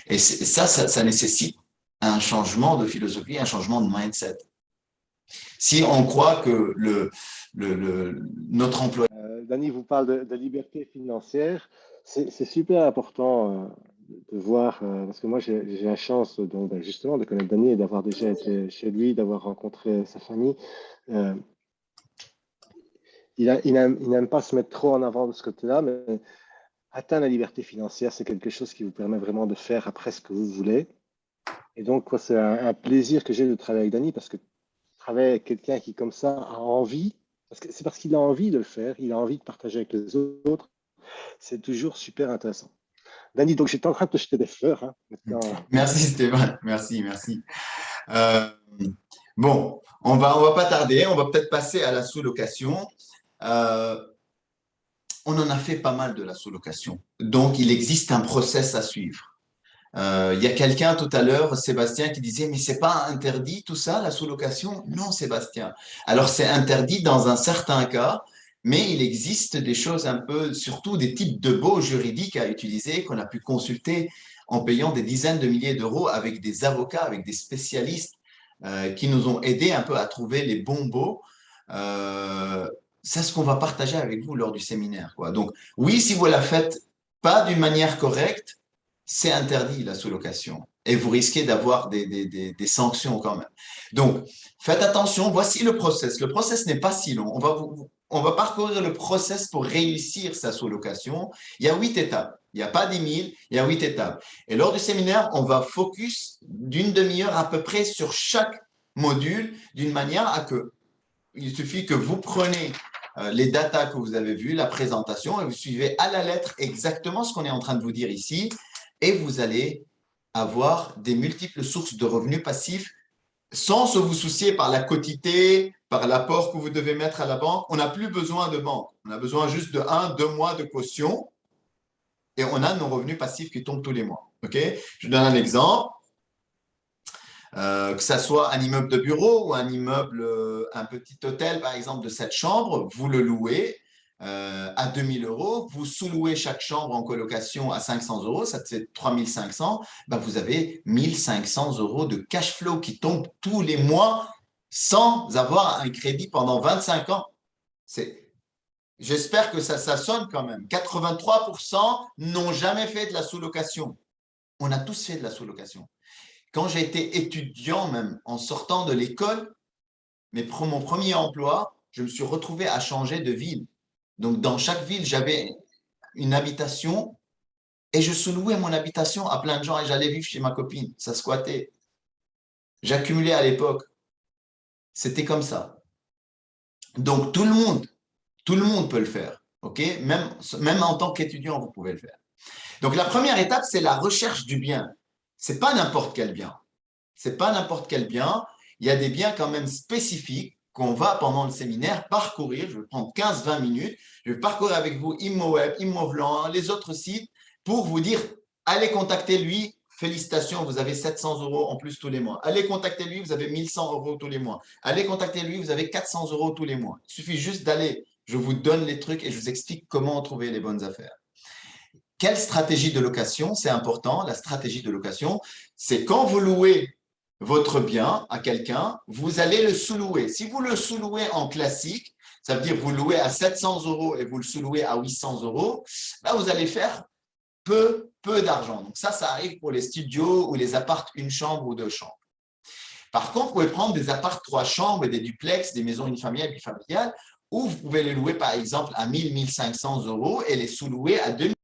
Et ça, ça, nécessite un changement de philosophie, un changement de mindset. Si on croit que le, notre emploi... Euh, Dani vous parle de, de liberté financière. C'est super important euh, de voir, euh, parce que moi j'ai la chance donc, ben, justement de connaître Dany et d'avoir déjà été chez lui, d'avoir rencontré sa famille. Euh, il n'aime pas se mettre trop en avant de ce côté-là, mais atteindre la liberté financière, c'est quelque chose qui vous permet vraiment de faire après ce que vous voulez. Et donc, c'est un, plaisir que j'ai de travailler avec Dany parce que travailler avec quelqu'un qui, comme ça, a envie, c'est parce qu'il a envie de le faire, il a envie de partager avec les autres, c'est toujours super intéressant. Dani, donc j'étais en train de te jeter des fleurs. Hein, <laughs> merci Stéphane, merci, merci. Euh, Bon, on va, on va pas tarder, on va peut-être passer à la sous-location. Euh, on en a fait pas mal de la sous-location. Donc, il existe un process à suivre. Euh, il y a quelqu'un tout à l'heure, Sébastien, qui disait, mais c'est pas interdit tout ça, la sous-location? Non, Sébastien. Alors, c'est interdit dans un certain cas, mais il existe des choses un peu, surtout des types de baux juridiques à utiliser qu'on a pu consulter en payant des dizaines de milliers d'euros avec des avocats, avec des spécialistes euh, qui nous ont aidés un peu à trouver les bons baux. Euh, c'est ce qu'on va partager avec vous lors du séminaire. Donc, oui, si vous la faites pas d'une manière correcte, c'est interdit la sous-location et vous risquez d'avoir des, des, des, sanctions quand même. Donc, faites attention, voici le process. Le process n'est pas si long. On va, on va parcourir le process pour réussir sa sous-location. Il y a huit étapes. Il n'y a pas dix mille, il y a huit étapes. Et lors du séminaire, on va focus d'une demi-heure à peu près sur chaque module d'une manière à que il suffit que vous preniez euh, les datas que vous avez vues, la présentation, et vous suivez à la lettre exactement ce qu'on est en train de vous dire ici, et vous allez avoir des multiples sources de revenus passifs sans se vous soucier par la quotité, par l'apport que vous devez mettre à la banque. On n'a plus besoin de banque. On a besoin juste de un, deux mois de caution et on a nos revenus passifs qui tombent tous les mois. Je donne un exemple. Euh, que ça soit un immeuble de bureau ou un immeuble, euh, un petit hôtel, par exemple, de cette chambre, vous le louez euh, à 2000 euros, vous sous-louez chaque chambre en colocation à 500 euros, ça fait 3500, ben vous avez 1500 euros de cash flow qui tombent tous les mois sans avoir un crédit pendant 25 ans. J'espère que ça, sonne quand même. 83% n'ont jamais fait de la sous-location. On a tous fait de la sous-location. Quand j'ai été étudiant même, en sortant de l'école, mais mon premier emploi, je me suis retrouvé à changer de ville. Donc, dans chaque ville, j'avais une habitation et je sous-louais mon habitation à plein de gens et j'allais vivre chez ma copine. Ça squattait. J'accumulais à l'époque. C'était comme ça. Donc, tout le monde, tout le monde peut le faire. même, même en tant qu'étudiant, vous pouvez le faire. Donc, la première étape, c'est la recherche du bien c'est pas n'importe quel bien. C'est pas n'importe quel bien. Il y a des biens quand même spécifiques qu'on va pendant le séminaire parcourir. Je vais prendre 15-20 minutes. Je vais parcourir avec vous ImmoWeb, ImmoVlan, les autres sites pour vous dire allez contacter lui. Félicitations, vous avez 700 euros en plus tous les mois. Allez contacter lui, vous avez 1100 euros tous les mois. Allez contacter lui, vous avez 400 euros tous les mois. Il suffit juste d'aller. Je vous donne les trucs et je vous explique comment trouver les bonnes affaires. Quelle stratégie de location C'est important. La stratégie de location, c'est quand vous louez votre bien à quelqu'un, vous allez le sous-louer. Si vous le sous-louez en classique, ça veut dire vous louez à 700 euros et vous le sous-louez à 800 euros, là, vous allez faire peu, peu d'argent. Donc ça, ça arrive pour les studios ou les appartes une chambre ou deux chambres. Par contre, vous pouvez prendre des appartes trois chambres et des duplex, des maisons unifamiliales, bifamiliales, où vous pouvez les louer par exemple à 1000, 1500 euros et les sous-louer à 2000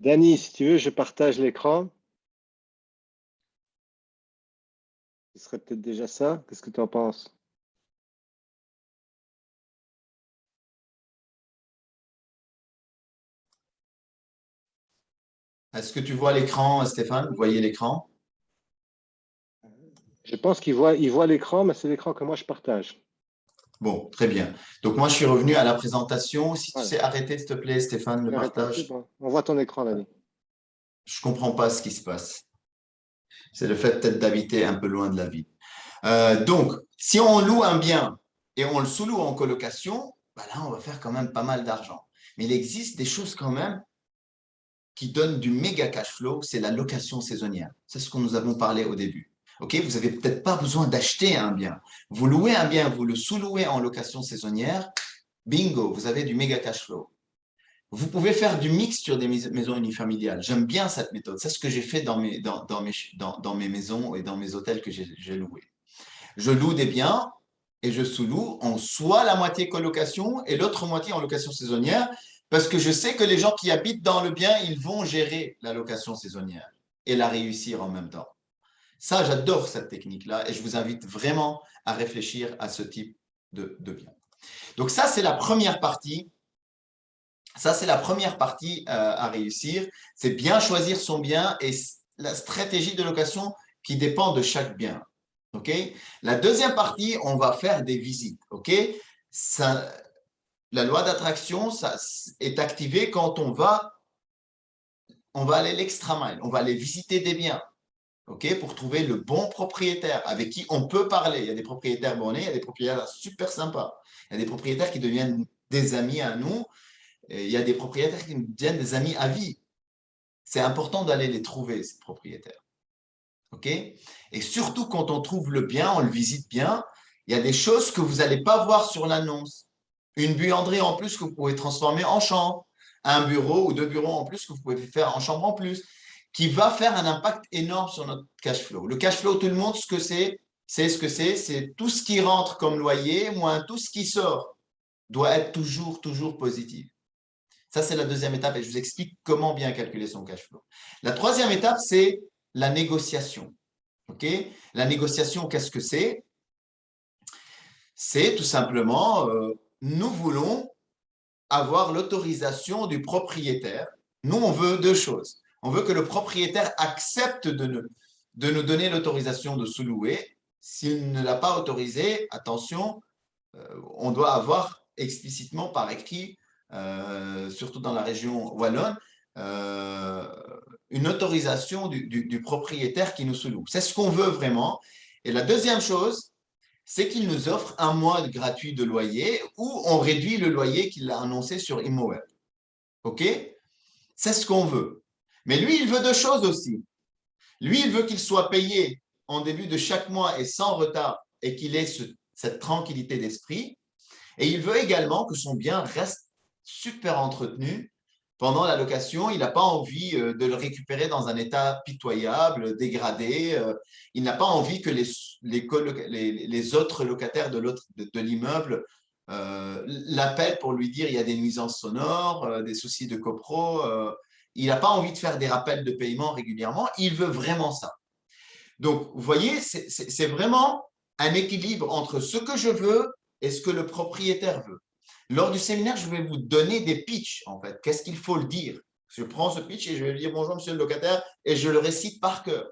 Dani, si tu veux, je partage l'écran. Ce serait peut-être déjà ça. Qu'est-ce que tu en penses? Est-ce que tu vois l'écran, Stéphane? Vous voyez l'écran? Je pense qu'il voit l'écran, mais c'est l'écran que moi je partage. Bon, très bien. Donc, moi, je suis revenu à la présentation. Si tu sais arrêter, s'il te plaît, Stéphane, le partage. On voit ton écran, Dani. Je ne comprends pas ce qui se passe. C'est le fait peut-être d'habiter un peu loin de la ville. Euh, donc, si on loue un bien et on le sous-loue en colocation, bah là, on va faire quand même pas mal d'argent. Mais il existe des choses quand même qui donnent du méga cash flow, c'est la location saisonnière. C'est ce que nous avons parlé au début. Ok, vous n'avez peut-être pas besoin d'acheter un bien. Vous louez un bien, vous le sous-louez en location saisonnière, bingo, vous avez du méga cash flow. Vous pouvez faire du mix sur des maisons unifamiliales. J'aime bien cette méthode. C'est ce que j'ai fait dans mes, dans mes maisons et dans mes hôtels que j'ai loués. Je loue des biens et je sous-loue en soit la moitié colocation et l'autre moitié en location saisonnière parce que je sais que les gens qui habitent dans le bien, ils vont gérer la location saisonnière et la réussir en même temps. Ça, j'adore cette technique-là et je vous invite vraiment à réfléchir à ce type de, bien. Donc ça, c'est la première partie. Ça, c'est la première partie euh, à réussir. C'est bien choisir son bien et la stratégie de location qui dépend de chaque bien. ok? La deuxième partie, on va faire des visites. ok? La loi d'attraction est activée quand on va, on va aller l'extra on va aller visiter des biens ok, pour trouver le bon propriétaire avec qui on peut parler. Il y a des propriétaires bonnets, il y a des propriétaires super sympas. Il y a des propriétaires qui deviennent des amis à nous. il y a des propriétaires qui deviennent des amis à vie. C'est important d'aller les trouver, ces propriétaires. ok? Et surtout, quand on trouve le bien, on le visite bien, il y a des choses que vous n'allez pas voir sur l'annonce. Une buanderie en plus que vous pouvez transformer en chambre. Un bureau ou deux bureaux en plus que vous pouvez faire en chambre en plus qui va faire un impact énorme sur notre cash flow. Le cash flow, tout le monde, ce que c'est, c'est ce que c'est, c'est tout ce qui rentre comme loyer, moins tout ce qui sort, doit être toujours, toujours positif. Ça, c'est la deuxième étape et je vous explique comment bien calculer son cash flow. La troisième étape, c'est la négociation. La négociation, qu'est-ce que c'est? C'est tout simplement, euh, nous voulons avoir l'autorisation du propriétaire. Nous, on veut deux choses. On veut que le propriétaire accepte de, nous donner l'autorisation de sous-louer. S'il ne l'a pas autorisé, attention, euh, on doit avoir explicitement par écrit, euh, surtout dans la région wallonne, euh, une autorisation du, propriétaire qui nous sous-loue. C'est ce qu'on veut vraiment. Et la deuxième chose, c'est qu'il nous offre un mois gratuit de loyer ou on réduit le loyer qu'il a annoncé sur ImmoWeb. OK? C'est ce qu'on veut. Mais lui, il veut deux choses aussi. Lui, il veut qu'il soit payé en début de chaque mois et sans retard et qu'il ait cette tranquillité d'esprit. Et il veut également que son bien reste super entretenu pendant la location. Il n'a pas envie euh, de le récupérer dans un état pitoyable, dégradé. Euh. Il n'a pas envie que les, autres locataires de, de l'immeuble euh, l'appellent pour lui dire il y a des nuisances sonores, des soucis de copro. Il n'a pas envie de faire des rappels de paiement régulièrement. Il veut vraiment ça. Donc, vous voyez, c'est vraiment un équilibre entre ce que je veux et ce que le propriétaire veut. Lors du séminaire, je vais vous donner des pitchs, en fait. Qu'est-ce qu'il faut le dire? Je prends ce pitch et je vais dire « Bonjour, monsieur le locataire » et je le récite par cœur.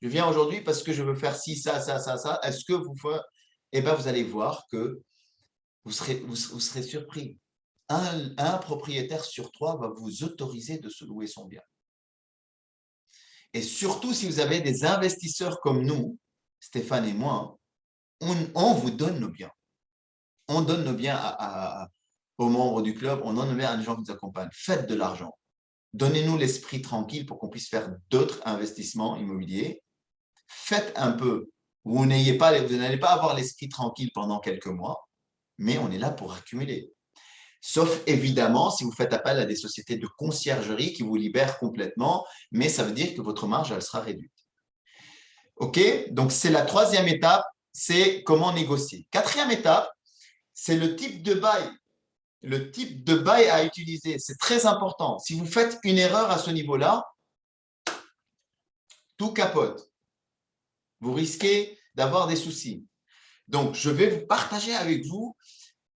Je viens aujourd'hui parce que je veux faire ci, ça, ça, ça, ça. Est-ce que vous... Eh bien, vous allez voir que vous serez, vous serez surpris un, propriétaire sur trois va vous autoriser de se louer son bien. Et surtout, si vous avez des investisseurs comme nous, Stéphane et moi, on, vous donne nos biens. On donne nos biens aux membres du club, on nos biens à des gens qui nous accompagnent. Faites de l'argent. Donnez-nous l'esprit tranquille pour qu'on puisse faire d'autres investissements immobiliers. Faites un peu. Vous n'allez pas, pas avoir l'esprit tranquille pendant quelques mois, mais on est là pour accumuler. Sauf évidemment si vous faites appel à des sociétés de conciergerie qui vous libèrent complètement, mais ça veut dire que votre marge, elle sera réduite. OK Donc, c'est la troisième étape, c'est comment négocier. Quatrième étape, c'est le type de bail. Le type de bail à utiliser, c'est très important. Si vous faites une erreur à ce niveau-là, tout capote. Vous risquez d'avoir des soucis. Donc, je vais vous partager avec vous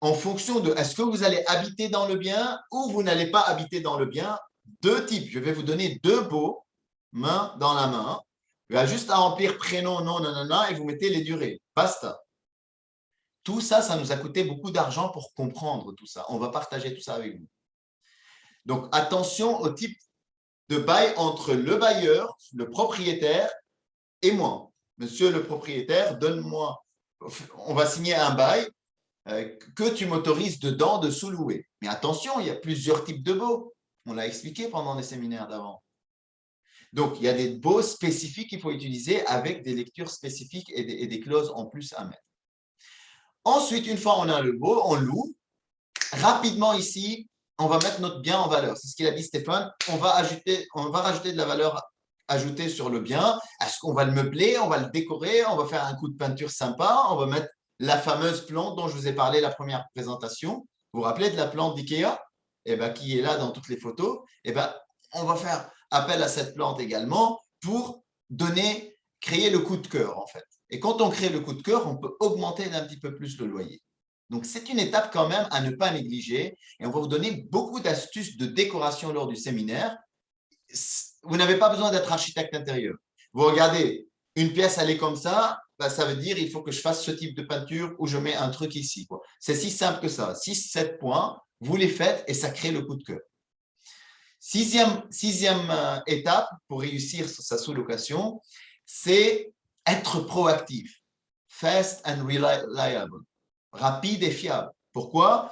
en fonction de est-ce que vous allez habiter dans le bien ou vous n'allez pas habiter dans le bien. Deux types. Je vais vous donner deux beaux, main dans la main. Vous avez juste à remplir prénom, nom, nanana, et vous mettez les durées. Basta. Tout ça, ça nous a coûté beaucoup d'argent pour comprendre tout ça. On va partager tout ça avec vous. Donc, attention au type de bail entre le bailleur, le propriétaire et moi. Monsieur le propriétaire, donne-moi, on va signer un bail, que tu m'autorises dedans de sous-louer. Mais attention, il y a plusieurs types de baux. On l'a expliqué pendant les séminaires d'avant. Donc, il y a des baux spécifiques qu'il faut utiliser avec des lectures spécifiques et des, clauses en plus à mettre. Ensuite, une fois on a le beau, on loue. Rapidement ici, on va mettre notre bien en valeur. C'est ce qu'il a dit Stéphane. On va, ajouter, on va rajouter de la valeur ajoutée sur le bien. Est-ce qu'on va le meubler, on va le décorer, on va faire un coup de peinture sympa, on va mettre la fameuse plante dont je vous ai parlé la première présentation. Vous vous rappelez de la plante d'IKEA? Eh ben, qui est là dans toutes les photos eh ben, On va faire appel à cette plante également pour donner, créer le coup de cœur en fait. Et quand on crée le coup de cœur, on peut augmenter d'un petit peu plus le loyer. Donc, c'est une étape quand même à ne pas négliger et on va vous donner beaucoup d'astuces de décoration lors du séminaire. vous n'avez pas besoin d'être architecte intérieur. Vous regardez, une pièce, elle est comme ça, bah, ça veut dire il faut que je fasse ce type de peinture où je mets un truc ici. C'est si simple que ça. 6-7 points, vous les faites et ça crée le coup de cœur. Sixième, sixième euh, étape pour réussir sa sous-location, c'est être proactif. Fast and reliable. Rapide et fiable. Pourquoi?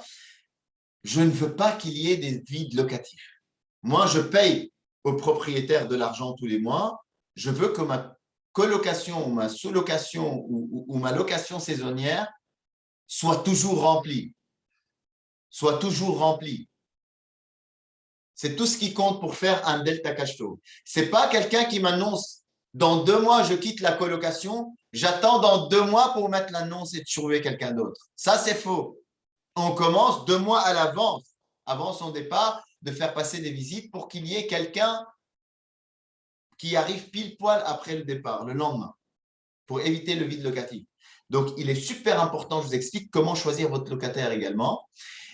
Je ne veux pas qu'il y ait des vides locatifs. Moi, je paye au propriétaire de l'argent tous les mois. Je veux que ma colocation ou ma sous-location ou, ma location saisonnière soit toujours remplie. Soit toujours remplie. C'est tout ce qui compte pour faire un delta cash flow. Ce n'est pas quelqu'un qui m'annonce dans deux mois, je quitte la colocation, j'attends dans deux mois pour mettre l'annonce et trouver quelqu'un d'autre. Ça, c'est faux. On commence deux mois à l'avance, avant son départ, de faire passer des visites pour qu'il y ait quelqu'un qui arrive pile poil après le départ, le lendemain, pour éviter le vide locatif. Donc, il est super important, je vous explique comment choisir votre locataire également.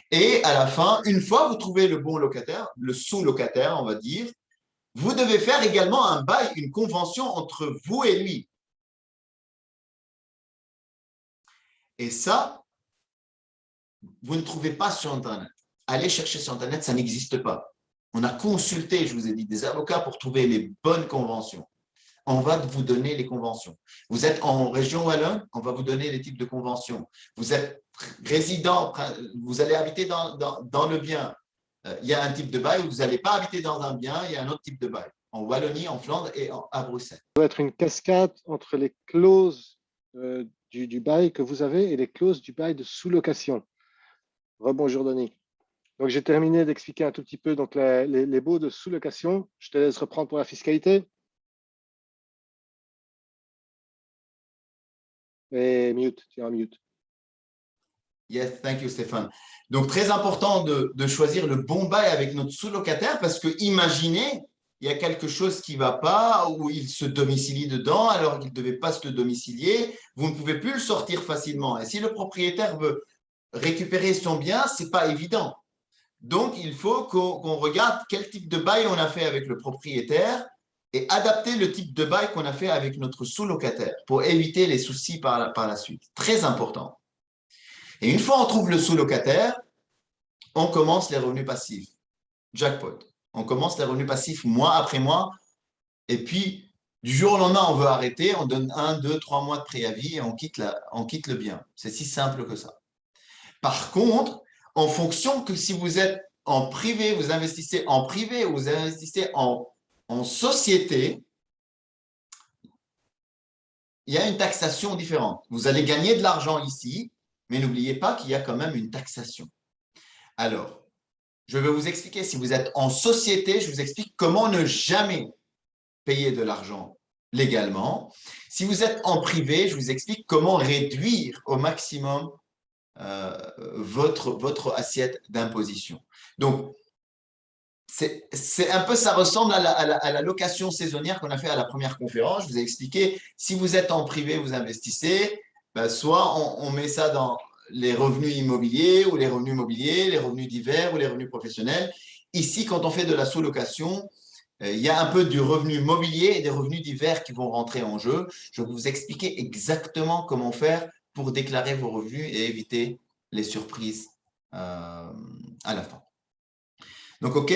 Et à la fin, une fois vous trouvez le bon locataire, le sous-locataire, on va dire, vous devez faire également un bail, une convention entre vous et lui. Et ça, vous ne trouvez pas sur Internet. Allez chercher sur Internet, ça n'existe pas. On a consulté, je vous ai dit, des avocats pour trouver les bonnes conventions. On va vous donner les conventions. Vous êtes en région Wallonne, on va vous donner les types de conventions. Vous êtes résident, vous allez habiter dans, le bien. Euh, il y a un type de bail vous n'allez pas habiter dans un bien, il y a un autre type de bail. En Wallonie, en Flandre et à Bruxelles. Ça doit être une cascade entre les clauses euh, du, du, bail que vous avez et les clauses du bail de sous-location. Rebonjour Denis. Donc, j'ai terminé d'expliquer un tout petit peu donc, les, baux de sous-location. Je te laisse reprendre pour la fiscalité. Et mute, tu es en mute. Yes, thank you Stéphane. Donc, très important de, de choisir le bon bail avec notre sous-locataire parce que imaginez, il y a quelque chose qui ne va pas ou il se domicilie dedans alors qu'il ne devait pas se domicilier, vous ne pouvez plus le sortir facilement. Et si le propriétaire veut récupérer son bien, ce n'est pas évident. Donc, il faut qu'on regarde quel type de bail on a fait avec le propriétaire et adapter le type de bail qu'on a fait avec notre sous-locataire pour éviter les soucis par la, suite. Très important. Et une fois on trouve le sous-locataire, on commence les revenus passifs. Jackpot. On commence les revenus passifs mois après mois. Et puis, du jour au lendemain, on veut arrêter, on donne un, deux, trois mois de préavis et on quitte, la, on quitte le bien. C'est si simple que ça. Par contre, en fonction que si vous êtes en privé, vous investissez en privé ou vous investissez en, en société, il y a une taxation différente. Vous allez gagner de l'argent ici, mais n'oubliez pas qu'il y a quand même une taxation. Alors, je vais vous expliquer, si vous êtes en société, je vous explique comment ne jamais payer de l'argent légalement. Si vous êtes en privé, je vous explique comment réduire au maximum votre, votre assiette d'imposition. Donc, c'est un peu, ça ressemble à la, location saisonnière qu'on a fait à la première conférence. Je vous ai expliqué, si vous êtes en privé, vous investissez, ben, soit on, met ça dans les revenus immobiliers ou les revenus immobiliers, les revenus divers ou les revenus professionnels. Ici, quand on fait de la sous-location, euh, il y a un peu du revenu mobilier et des revenus divers qui vont rentrer en jeu. Je vais vous expliquer exactement comment faire pour déclarer vos revenus et éviter les surprises euh, à la fin. Donc, OK,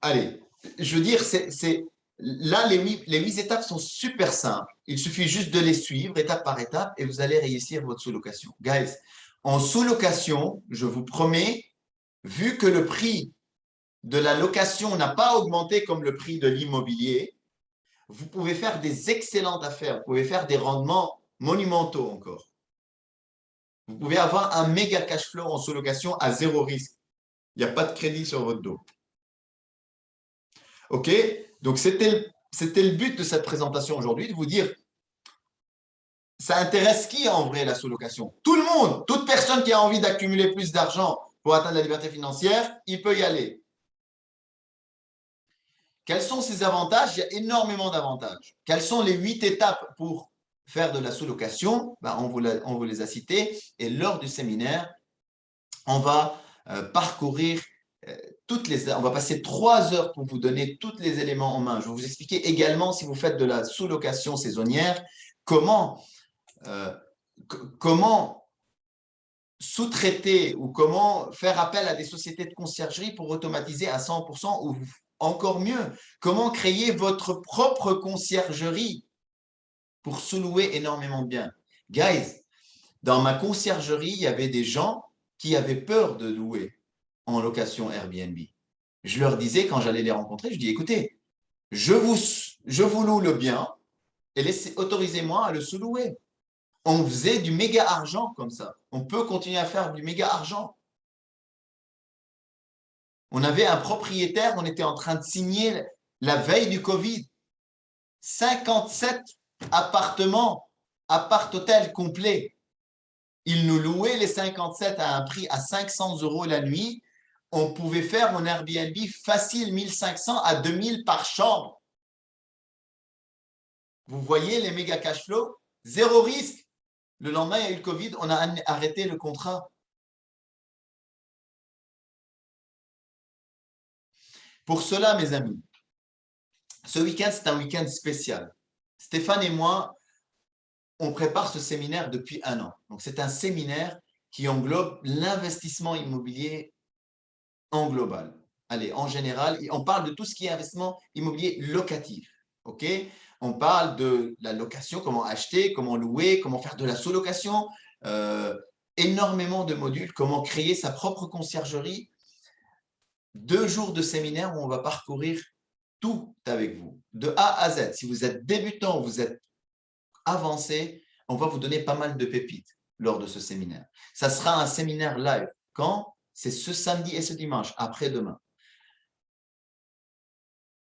allez, je veux dire, c'est là, les huit, les étapes sont super simples. Il suffit juste de les suivre étape par étape et vous allez réussir votre sous-location. Guys, en sous-location, je vous promets, vu que le prix de la location n'a pas augmenté comme le prix de l'immobilier, vous pouvez faire des excellentes affaires, vous pouvez faire des rendements monumentaux encore. Vous pouvez avoir un méga cash flow en sous-location à zéro risque. Il n'y a pas de crédit sur votre dos. OK? Donc, c'était le but de cette présentation aujourd'hui, de vous dire, ça intéresse qui en vrai la sous-location? Tout le monde, toute personne qui a envie d'accumuler plus d'argent pour atteindre la liberté financière, il peut y aller. Quels sont ses avantages? Il y a énormément d'avantages. Quelles sont les huit étapes pour faire de la sous-location ben, on, vous les a citées. Et lors du séminaire, on va euh, parcourir euh, toutes les, on va passer trois heures pour vous donner tous les éléments en main. Je vais vous expliquer également, si vous faites de la sous-location saisonnière, comment, euh, comment sous-traiter ou comment faire appel à des sociétés de conciergerie pour automatiser à 100% ou encore mieux, comment créer votre propre conciergerie pour sous-louer énormément de biens. Guys, dans ma conciergerie, il y avait des gens qui avaient peur de louer en location Airbnb. Je leur disais, quand j'allais les rencontrer, je dis, écoutez, je vous, je vous loue le bien et autorisez-moi à le sous-louer. On faisait du méga argent comme ça. On peut continuer à faire du méga argent. On avait un propriétaire, on était en train de signer la veille du Covid. 57 appartements, appart-hôtel complet? Il nous louait les 57 à un prix à 500 euros la nuit. On pouvait faire mon Airbnb facile 1500 à 2000 par chambre. Vous voyez les méga cash flow Zéro risque. Le lendemain, il y a eu le Covid, on a arrêté le contrat. Pour cela, mes amis, ce week-end, c'est un week-end spécial. Stéphane et moi, on prépare ce séminaire depuis un an. Donc, c'est un séminaire qui englobe l'investissement immobilier en global. Allez, en général, on parle de tout ce qui est investissement immobilier locatif. OK? On parle de la location, comment acheter, comment louer, comment faire de la sous-location, euh, énormément de modules, comment créer sa propre conciergerie. Deux jours de séminaire où on va parcourir tout avec vous, de A à Z. Si vous êtes débutant, vous êtes avancé, on va vous donner pas mal de pépites lors de ce séminaire. Ça sera un séminaire live. Quand? C'est ce samedi et ce dimanche, après-demain.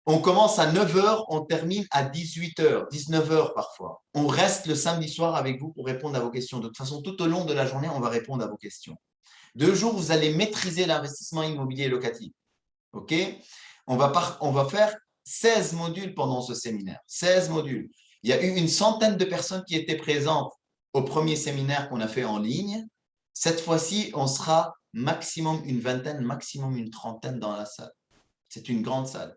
On commence à 9h, on termine à 18h, 19h parfois. On reste le samedi soir avec vous pour répondre à vos questions. De toute façon, tout au long de la journée, on va répondre à vos questions. Deux jours, vous allez maîtriser l'investissement immobilier locatif. OK? On va, faire 16 modules pendant ce séminaire. 16 modules. Il y a eu une centaine de personnes qui étaient présentes au premier séminaire qu'on a fait en ligne. Cette fois-ci, on sera maximum une vingtaine, maximum une trentaine dans la salle. C'est une grande salle.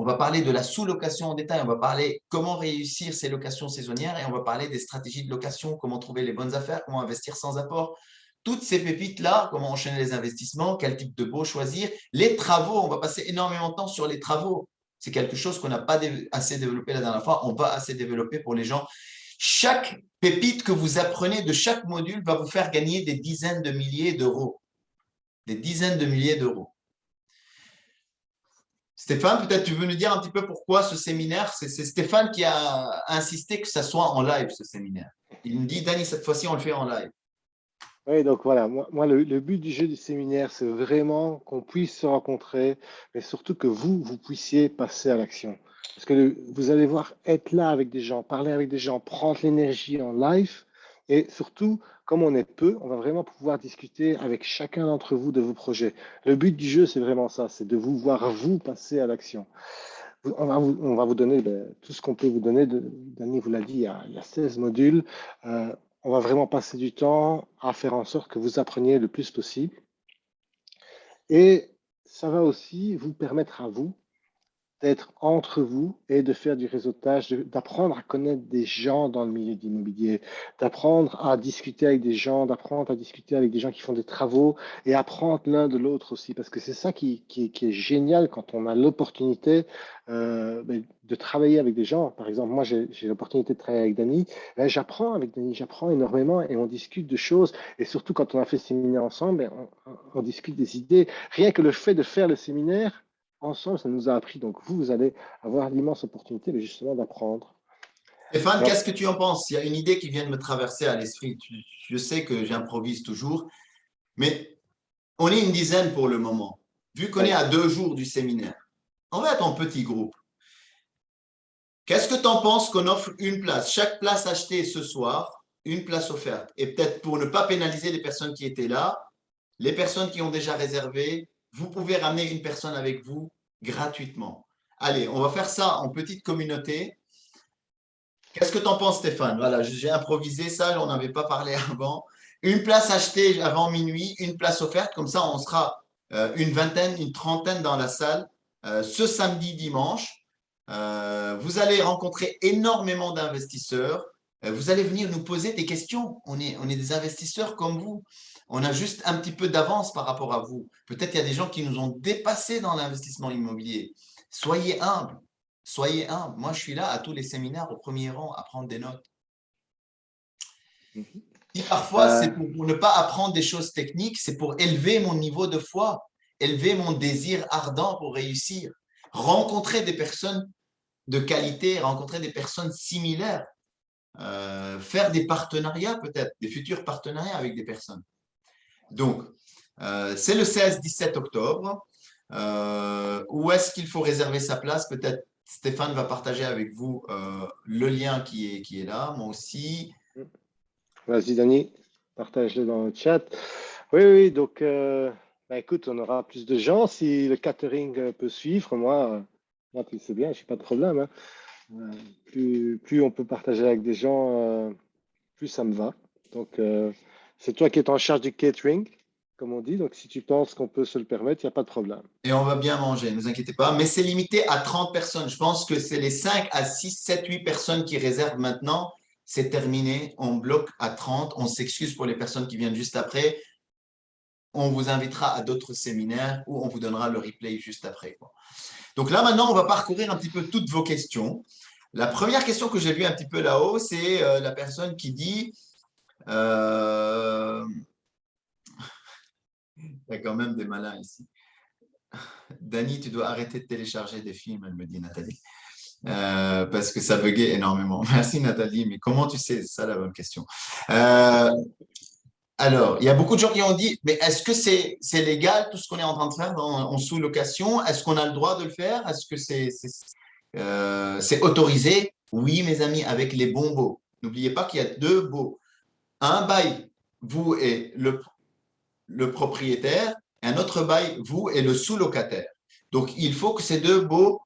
On va parler de la sous-location en détail, on va parler comment réussir ces locations saisonnières et on va parler des stratégies de location, comment trouver les bonnes affaires, comment investir sans apport, toutes ces pépites-là, comment enchaîner les investissements, quel type de beau choisir, les travaux, on va passer énormément de temps sur les travaux. C'est quelque chose qu'on n'a pas assez développé la dernière fois, on va assez développer pour les gens. Chaque pépite que vous apprenez de chaque module va vous faire gagner des dizaines de milliers d'euros. Des dizaines de milliers d'euros. Stéphane, peut-être tu veux nous dire un petit peu pourquoi ce séminaire? C'est Stéphane qui a insisté que ça soit en live, ce séminaire. Il me dit, Dani, cette fois-ci, on le fait en live. Oui, donc voilà, moi, le, but du jeu du séminaire, c'est vraiment qu'on puisse se rencontrer, mais surtout que vous, vous puissiez passer à l'action. Parce que vous allez voir être là avec des gens, parler avec des gens, prendre l'énergie en live, et surtout, comme on est peu, on va vraiment pouvoir discuter avec chacun d'entre vous de vos projets. Le but du jeu, c'est vraiment ça, c'est de vous voir vous passer à l'action. On va, vous, donner ben, tout ce qu'on peut vous donner. Dani vous l'a dit, il y, a, il y a 16 modules. Euh, on va vraiment passer du temps à faire en sorte que vous appreniez le plus possible. Et ça va aussi vous permettre à vous d'être entre vous et de faire du réseautage, d'apprendre à connaître des gens dans le milieu d'immobilier, d'apprendre à discuter avec des gens, d'apprendre à discuter avec des gens qui font des travaux et apprendre l'un de l'autre aussi, parce que c'est ça qui, est génial quand on a l'opportunité euh, ben, de travailler avec des gens. Par exemple, moi, j'ai l'opportunité de travailler avec Dani. Ben, j'apprends avec Dani, j'apprends énormément et on discute de choses. Et surtout, quand on a fait le séminaire ensemble, ben, on discute des idées. Rien que le fait de faire le séminaire, ensemble, ça nous a appris. Donc, vous, vous allez avoir l'immense opportunité justement d'apprendre. Stéphane, qu'est-ce que tu en penses? Il y a une idée qui vient de me traverser à l'esprit. Je sais que j'improvise toujours, mais on est une dizaine pour le moment. Vu qu'on est à deux jours du séminaire, on va être en petit groupe. Qu'est-ce que tu en penses qu'on offre une place? Chaque place achetée ce soir, une place offerte. Et peut-être pour ne pas pénaliser les personnes qui étaient là, les personnes qui ont déjà réservé, vous pouvez ramener une personne avec vous gratuitement. Allez, on va faire ça en petite communauté. Qu'est-ce que tu en penses, Stéphane? Voilà, j'ai improvisé ça, on n'avait pas parlé <laughs> avant. Une place achetée avant minuit, une place offerte, comme ça, on sera une vingtaine, une trentaine dans la salle ce samedi, dimanche. vous allez rencontrer énormément d'investisseurs. vous allez venir nous poser des questions. On est, on est des investisseurs comme vous. On a juste un petit peu d'avance par rapport à vous. Peut-être qu'il y a des gens qui nous ont dépassés dans l'investissement immobilier. Soyez humbles. Soyez humbles. Moi, je suis là à tous les séminaires au premier rang à prendre des notes. Parfois, euh. c'est pour ne pas apprendre des choses techniques, c'est pour élever mon niveau de foi, élever mon désir ardent pour réussir, rencontrer des personnes de qualité, rencontrer des personnes similaires, euh, faire des partenariats peut-être, des futurs partenariats avec des personnes. Donc, euh, c'est le 16-17 octobre. Euh, où est-ce qu'il faut réserver sa place? Peut-être Stéphane va partager avec vous euh, le lien qui est, qui est là, moi aussi. Vas-y, Dani, partage-le dans le chat. Oui, oui, donc, bah, écoute, on aura plus de gens si le catering peut suivre. Moi, moi sais bien, je n'ai pas de problème. Hein. Plus, plus, on peut partager avec des gens, plus ça me va. Donc, c'est toi qui es en charge du catering, comme on dit. Donc, si tu penses qu'on peut se le permettre, il n'y a pas de problème. Et on va bien manger, ne vous inquiétez pas. Mais c'est limité à 30 personnes. Je pense que c'est les 5 à 6, 7, 8 personnes qui réservent maintenant. C'est terminé. On bloque à 30. On s'excuse pour les personnes qui viennent juste après. On vous invitera à d'autres séminaires ou on vous donnera le replay juste après. Donc là, maintenant, on va parcourir un petit peu toutes vos questions. La première question que j'ai vue un petit peu là-haut, c'est euh, la personne qui dit euh, <laughs> il y a quand même des malins ici. Dani, tu dois arrêter de télécharger des films, me dit Nathalie. Euh, parce que ça buguait énormément. <laughs> Merci Nathalie, mais comment tu sais? C'est ça la bonne question. Euh, alors, il y a beaucoup de gens qui ont dit, mais est-ce que c'est légal tout ce qu'on est en train de faire en sous-location? Est-ce qu'on a le droit de le faire? Est-ce que c'est autorisé? Oui, mes amis, avec les bons baux. N'oubliez pas qu'il y a deux baux un bail, vous et le, le propriétaire, un autre bail, vous et le sous-locataire. Donc, il faut que ces deux baux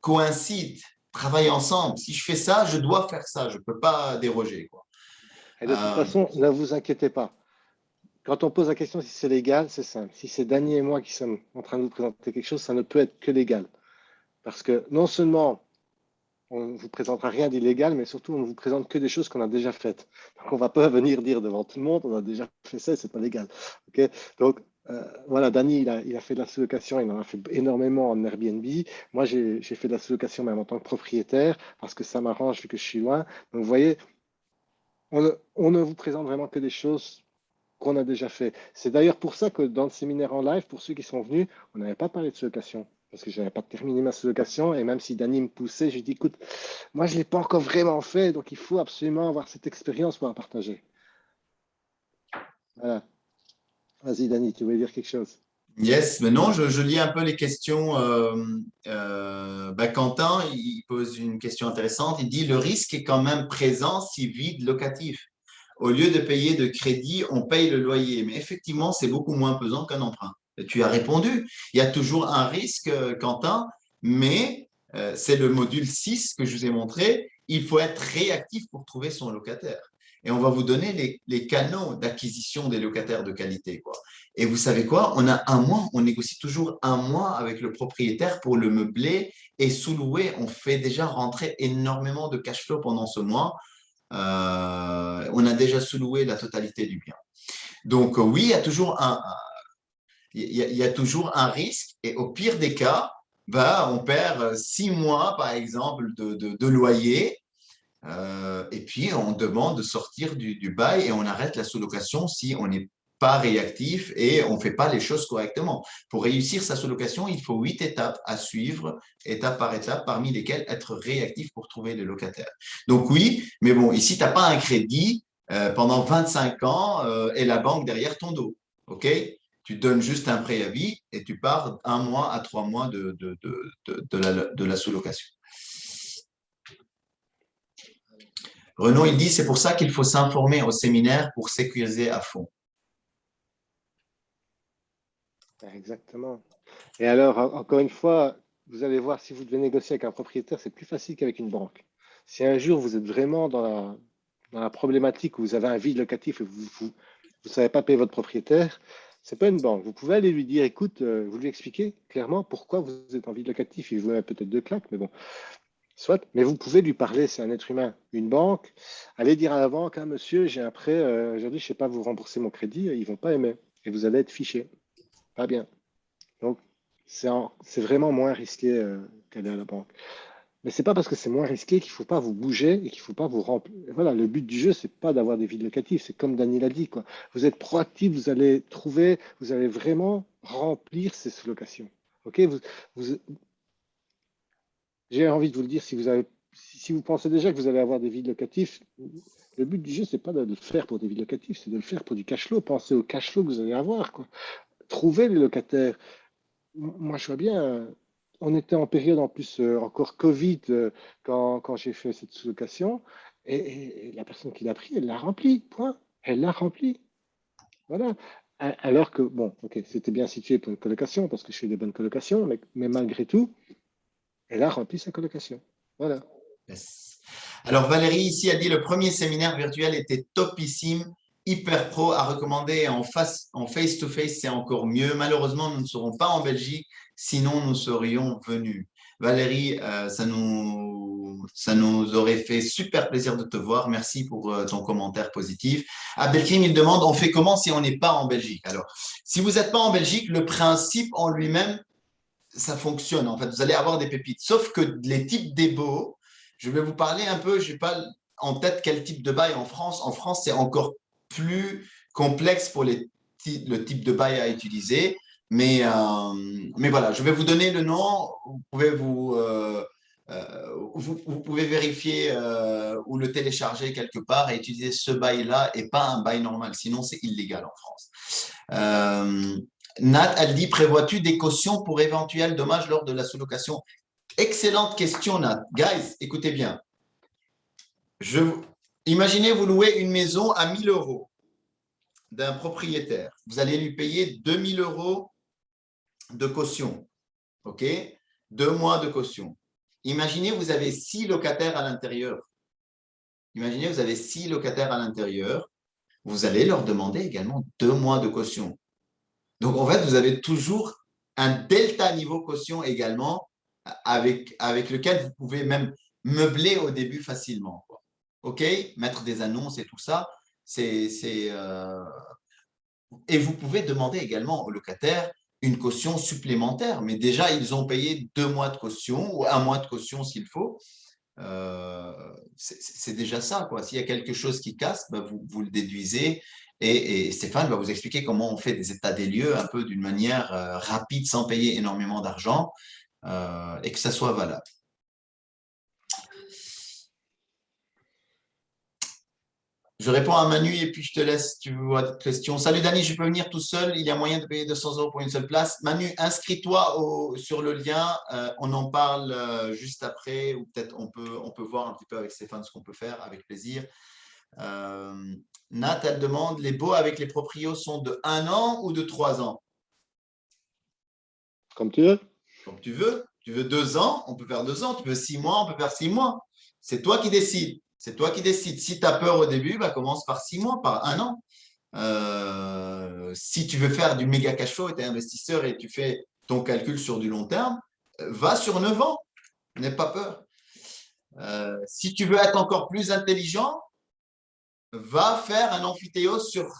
coïncident, travaillent ensemble. Si je fais ça, je dois faire ça, je ne peux pas déroger. Quoi. Et de toute euh, façon, ne vous inquiétez pas. Quand on pose la question si c'est légal, c'est simple. Si c'est Dany et moi qui sommes en train de vous présenter quelque chose, ça ne peut être que légal. Parce que non seulement on ne vous présentera rien d'illégal, mais surtout, on ne vous présente que des choses qu'on a déjà faites. Donc, on ne va pas <laughs> venir dire devant tout le monde, on a déjà fait ça, ce n'est pas légal. Donc, euh, voilà, Dany, il a, fait de la sous-location, il en a fait énormément en Airbnb. Moi, j'ai fait de la sous-location même en tant que propriétaire, parce que ça m'arrange vu que je suis loin. Donc, vous voyez, on ne, vous présente vraiment que des choses qu'on a déjà fait. C'est d'ailleurs pour ça que dans le séminaire en live, pour ceux qui sont venus, on n'avait pas parlé de sous-location parce que je n'avais pas terminé ma sous-location. Et même si Dany me poussait, je lui ai dit, écoute, moi, je ne l'ai pas encore vraiment fait, donc il faut absolument avoir cette expérience pour la partager. Voilà. Vas-y, Dany, tu voulais dire quelque chose? Yes, mais non, je, lis un peu les questions. Ben, Quentin, il pose une question intéressante. Il dit, le risque est quand même présent si vide locatif. Au lieu de payer de crédit, on paye le loyer. Mais effectivement, c'est beaucoup moins pesant qu'un emprunt. Tu as répondu. Il y a toujours un risque, euh, Quentin, mais euh, c'est le module 6 que je vous ai montré. Il faut être réactif pour trouver son locataire. Et on va vous donner les, canaux d'acquisition des locataires de qualité. Quoi. Et vous savez quoi? On a un mois, on négocie toujours un mois avec le propriétaire pour le meubler et sous-louer. On fait déjà rentrer énormément de cash flow pendant ce mois. Euh, on a déjà sous-loué la totalité du bien. Donc oui, il y a toujours un, il y, a, toujours un risque. Et au pire des cas, bah, on perd six mois, par exemple, de, loyer. Euh, et puis, on demande de sortir du, bail et on arrête la sous-location si on n'est pas réactif et on ne fait pas les choses correctement. Pour réussir sa sous-location, il faut huit étapes à suivre, étape par étape, parmi lesquelles être réactif pour trouver le locataire. Donc oui, mais bon, ici, tu n'as pas un crédit euh, pendant 25 ans euh, et la banque derrière ton dos. OK? Tu donnes juste un préavis et tu pars un mois à trois mois de, la, sous-location. Renaud, il dit, c'est pour ça qu'il faut s'informer au séminaire pour sécuriser à fond. Exactement. Et alors, encore une fois, vous allez voir, si vous devez négocier avec un propriétaire, c'est plus facile qu'avec une banque. Si un jour vous êtes vraiment dans la problématique où vous avez un vide locatif et vous ne savez pas payer votre propriétaire, c'est pas une banque. Vous pouvez aller lui dire, écoute, euh, vous lui expliquez clairement pourquoi vous êtes en vie locatif. Il vous met peut-être deux claques, mais bon, soit. Mais vous pouvez lui parler, c'est un être humain. Une banque, allez dire à la banque, hein, monsieur, j'ai un prêt, euh, aujourd'hui, je ne sais pas vous rembourser mon crédit, ils ne vont pas aimer. Et vous allez être fiché. Pas bien. Donc, c'est vraiment moins risqué euh, qu'aller à la banque. Mais c'est pas parce que c'est moins risqué qu'il faut pas vous bouger et qu'il faut pas vous remplir. Voilà, le but du jeu, c'est pas d'avoir des vides locatifs. C'est comme Daniel a dit, quoi. Vous êtes proactif, vous allez trouver, vous allez vraiment remplir ces sous-locations. Ok, j'ai envie de vous le dire, si vous avez, si vous pensez déjà que vous allez avoir des vides locatifs, le but du jeu, c'est pas de le faire pour des vides locatifs, c'est de le faire pour du cash flow. Pensez au cash flow que vous allez avoir, quoi. Trouvez les locataires. Moi, je vois bien on était en période en plus euh, encore Covid euh, quand, j'ai fait cette sous-location. Et, la personne qui l'a pris, elle l'a rempli, point. Elle l'a rempli. Voilà. Alors que, bon, ok, c'était bien situé pour une colocation parce que je fais des bonnes colocations, mais, malgré tout, elle a rempli sa colocation. Voilà. Alors Valérie ici a dit le premier séminaire virtuel était topissime, hyper pro à recommander en face en face to face c'est encore mieux. Malheureusement nous ne serons pas en Belgique sinon nous serions venus. Valérie, euh, ça, nous, ça nous aurait fait super plaisir de te voir. Merci pour euh, ton commentaire positif. Abdelkrim, il demande, on fait comment si on n'est pas en Belgique? Alors, si vous n'êtes pas en Belgique, le principe en lui-même, ça fonctionne. En fait, vous allez avoir des pépites. Sauf que les types d'ébaux, je vais vous parler un peu, je n'ai pas en tête quel type de bail en France. En France, c'est encore plus complexe pour les, le type de bail à utiliser. Mais, euh, mais voilà, je vais vous donner le nom. Vous pouvez, vous, euh, euh, vous, pouvez vérifier ou le télécharger quelque part et utiliser ce bail-là et pas un bail normal. Sinon, c'est illégal en France. Nat, elle dit, prévois-tu des cautions pour éventuels dommages lors de la sous-location? Excellente question, Nat. Guys, écoutez bien. Je, imaginez, vous louez une maison à 1000 euros d'un propriétaire. Vous allez lui payer 2000 euros de caution. OK? Deux mois de caution. Imaginez, vous avez six locataires à l'intérieur. Imaginez, vous avez six locataires à l'intérieur. Vous allez leur demander également deux mois de caution. Donc, en fait, vous avez toujours un delta niveau caution également avec, avec lequel vous pouvez même meubler au début facilement. OK? Mettre des annonces et tout ça, c'est… Euh, et vous pouvez demander également aux locataires une caution supplémentaire. Mais déjà, ils ont payé deux mois de caution ou un mois de caution s'il faut. Euh, c'est déjà ça. S'il y a quelque chose qui casse, bah, vous, le déduisez. Et, Stéphane va vous expliquer comment on fait des états des lieux un peu d'une manière euh, rapide sans payer énormément d'argent euh, et que ça soit valable. Je réponds à Manu et puis je te laisse, tu vois des questions. Salut Dani, je peux venir tout seul. Il y a moyen de payer 200 euros pour une seule place. Manu, inscris-toi sur le lien. Euh, on en parle euh, juste après ou peut-être on peut, on peut voir un petit peu avec Stéphane ce qu'on peut faire avec plaisir. Euh, Nat, elle demande, les baux avec les proprios sont de un an ou de trois ans? Comme tu veux. Comme tu veux. Tu veux deux ans, on peut faire deux ans. Tu veux six mois, on peut faire six mois. C'est toi qui décides. C'est toi qui décides. Si tu as peur au début, bah, commence par six mois, par un an. Euh, si tu veux faire du méga cash flow et tu es investisseur et tu fais ton calcul sur du long terme, euh, va sur neuf ans. N'aie pas peur. Euh, si tu veux être encore plus intelligent, va faire un amphithéos sur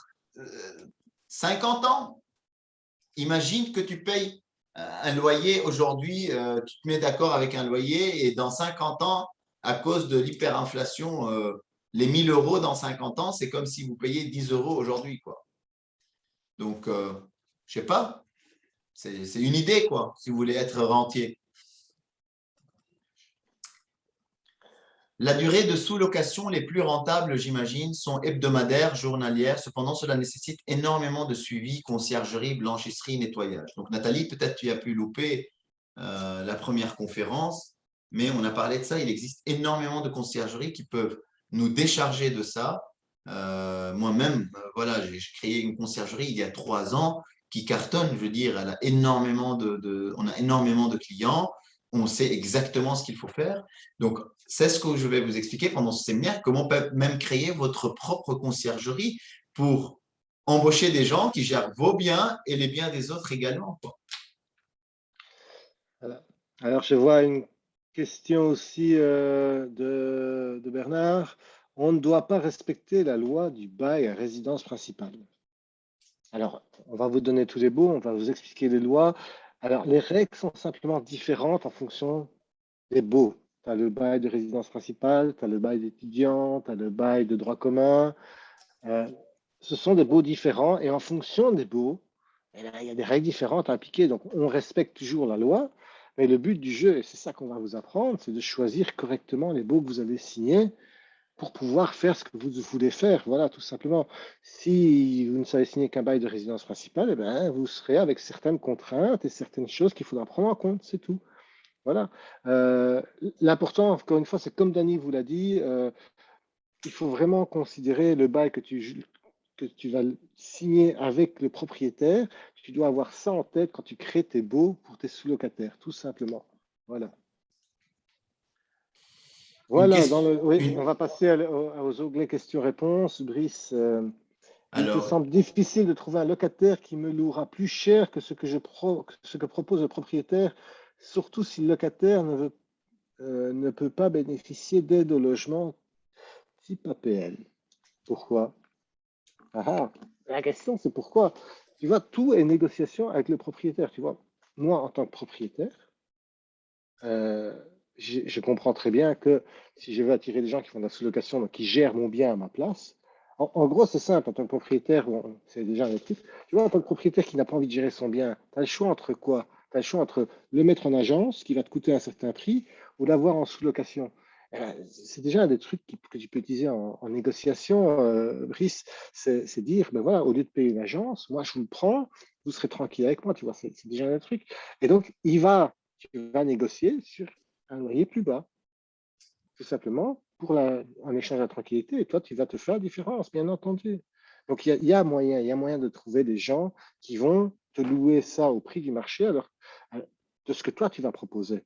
50 ans. Imagine que tu payes un loyer aujourd'hui, tu te mets d'accord avec un loyer et dans 50 ans, à cause de l'hyperinflation, euh, les 1000 euros dans 50 ans, c'est comme si vous payez 10 euros aujourd'hui. Donc, euh, je ne sais pas, c'est une idée, quoi, si vous voulez être rentier. La durée de sous-location les plus rentables, j'imagine, sont hebdomadaires, journalières. Cependant, cela nécessite énormément de suivi, conciergerie, blanchisserie, nettoyage. Donc, Nathalie, peut-être tu as pu louper euh, la première conférence mais on a parlé de ça, il existe énormément de conciergeries qui peuvent nous décharger de ça. Euh, moi-même, euh, voilà, j'ai créé une conciergerie il y a trois ans qui cartonne, je veux dire, elle a énormément de, on a énormément de clients, on sait exactement ce qu'il faut faire. Donc, c'est ce que je vais vous expliquer pendant ce séminaire, comment peut même créer votre propre conciergerie pour embaucher des gens qui gèrent vos biens et les biens des autres également. Alors, je vois une question aussi euh, de, Bernard. On ne doit pas respecter la loi du bail à résidence principale. Alors, on va vous donner tous les bouts, on va vous expliquer les lois. Alors, les règles sont simplement différentes en fonction des baux. Tu as le bail de résidence principale, tu as le bail d'étudiant, tu as le bail de droit commun. Euh, ce sont des baux différents et en fonction des baux, eh ben, il y a des règles différentes à appliquer. Donc, on respecte toujours la loi, mais le but du jeu, et c'est ça qu'on va vous apprendre, c'est de choisir correctement les baux que vous allez signer pour pouvoir faire ce que vous voulez faire. Voilà, tout simplement. Si vous ne savez signer qu'un bail de résidence principale, eh ben, vous serez avec certaines contraintes et certaines choses qu'il faudra prendre en compte, c'est tout. Voilà. Euh, l'important, encore une fois, c'est comme Dany vous l'a dit, euh, il faut vraiment considérer le bail que tu, que tu vas signer avec le propriétaire tu dois avoir ça en tête quand tu crées tes baux pour tes sous-locataires, tout simplement. Voilà. Voilà, on va passer aux onglets questions-réponses. Brice, euh, il me semble difficile de trouver un locataire qui me louera plus cher que ce que, je ce que propose le propriétaire, surtout si le locataire ne, veut, euh, ne peut pas bénéficier d'aide au logement type APL. Pourquoi? Ah, ah, La question, c'est pourquoi tu vois, tout est négociation avec le propriétaire. Tu vois, moi, en tant que propriétaire, euh, je, comprends très bien que si je veux attirer des gens qui font de la sous-location, qui gèrent mon bien à ma place, en, gros, c'est simple. En tant que propriétaire, c'est déjà un truc. Tu vois, en tant que propriétaire qui n'a pas envie de gérer son bien, tu as le choix entre quoi? Tu as le choix entre le mettre en agence, qui va te coûter un certain prix, ou l'avoir en sous-location. Eh ben, c'est déjà un des trucs que tu peux utiliser en, négociation, euh, Brice, c'est dire, ben voilà, au lieu de payer une agence, moi je vous le prends, vous serez tranquille avec moi, tu vois, c'est déjà un truc. Et donc, il va, tu vas négocier sur un loyer plus bas, tout simplement, pour la, en échange de la tranquillité, et toi, tu vas te faire la différence, bien entendu. Donc, il y, a, moyen, il y a moyen de trouver des gens qui vont te louer ça au prix du marché alors, euh, de ce que toi, tu vas proposer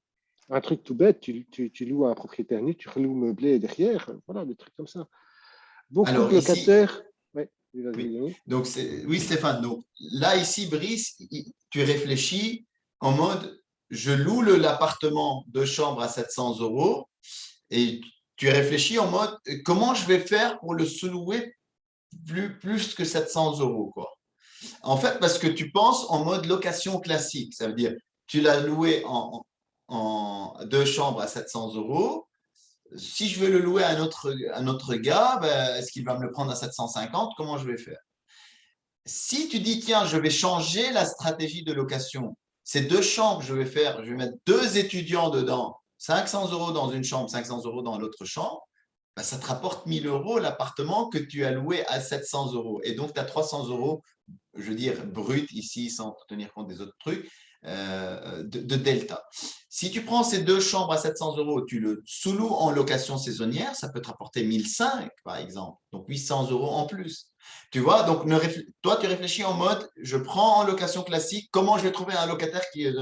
un truc tout bête, tu, tu, loues à un propriétaire nu, tu reloues meublé derrière, voilà, des trucs comme ça. Beaucoup de locataires. oui. Donc, oui, Stéphane. Donc, là, ici, Brice, tu réfléchis en mode je loue l'appartement de chambre à 700 euros et tu réfléchis en mode comment je vais faire pour le sous-louer plus, plus que 700 euros. Quoi? En fait, parce que tu penses en mode location classique, ça veut dire tu l'as loué en, deux chambres à 700 euros. Si je veux le louer à un autre, un autre gars, ben, est-ce qu'il va me le prendre à 750 Comment je vais faire? Si tu dis, tiens, je vais changer la stratégie de location, ces deux chambres, je vais faire, je vais mettre deux étudiants dedans, 500 euros dans une chambre, 500 euros dans l'autre chambre, ben, ça te rapporte 1000 euros l'appartement que tu as loué à 700 euros. Et donc, tu as 300 euros, je veux dire, brut ici, sans tenir compte des autres trucs. Euh, de, delta. Si tu prends ces deux chambres à 700 euros, tu le sous-loues en location saisonnière, ça peut te rapporter 1005 par exemple, donc 800 euros en plus. Tu vois, donc toi tu réfléchis en mode, je prends en location classique, comment je vais trouver un locataire qui est…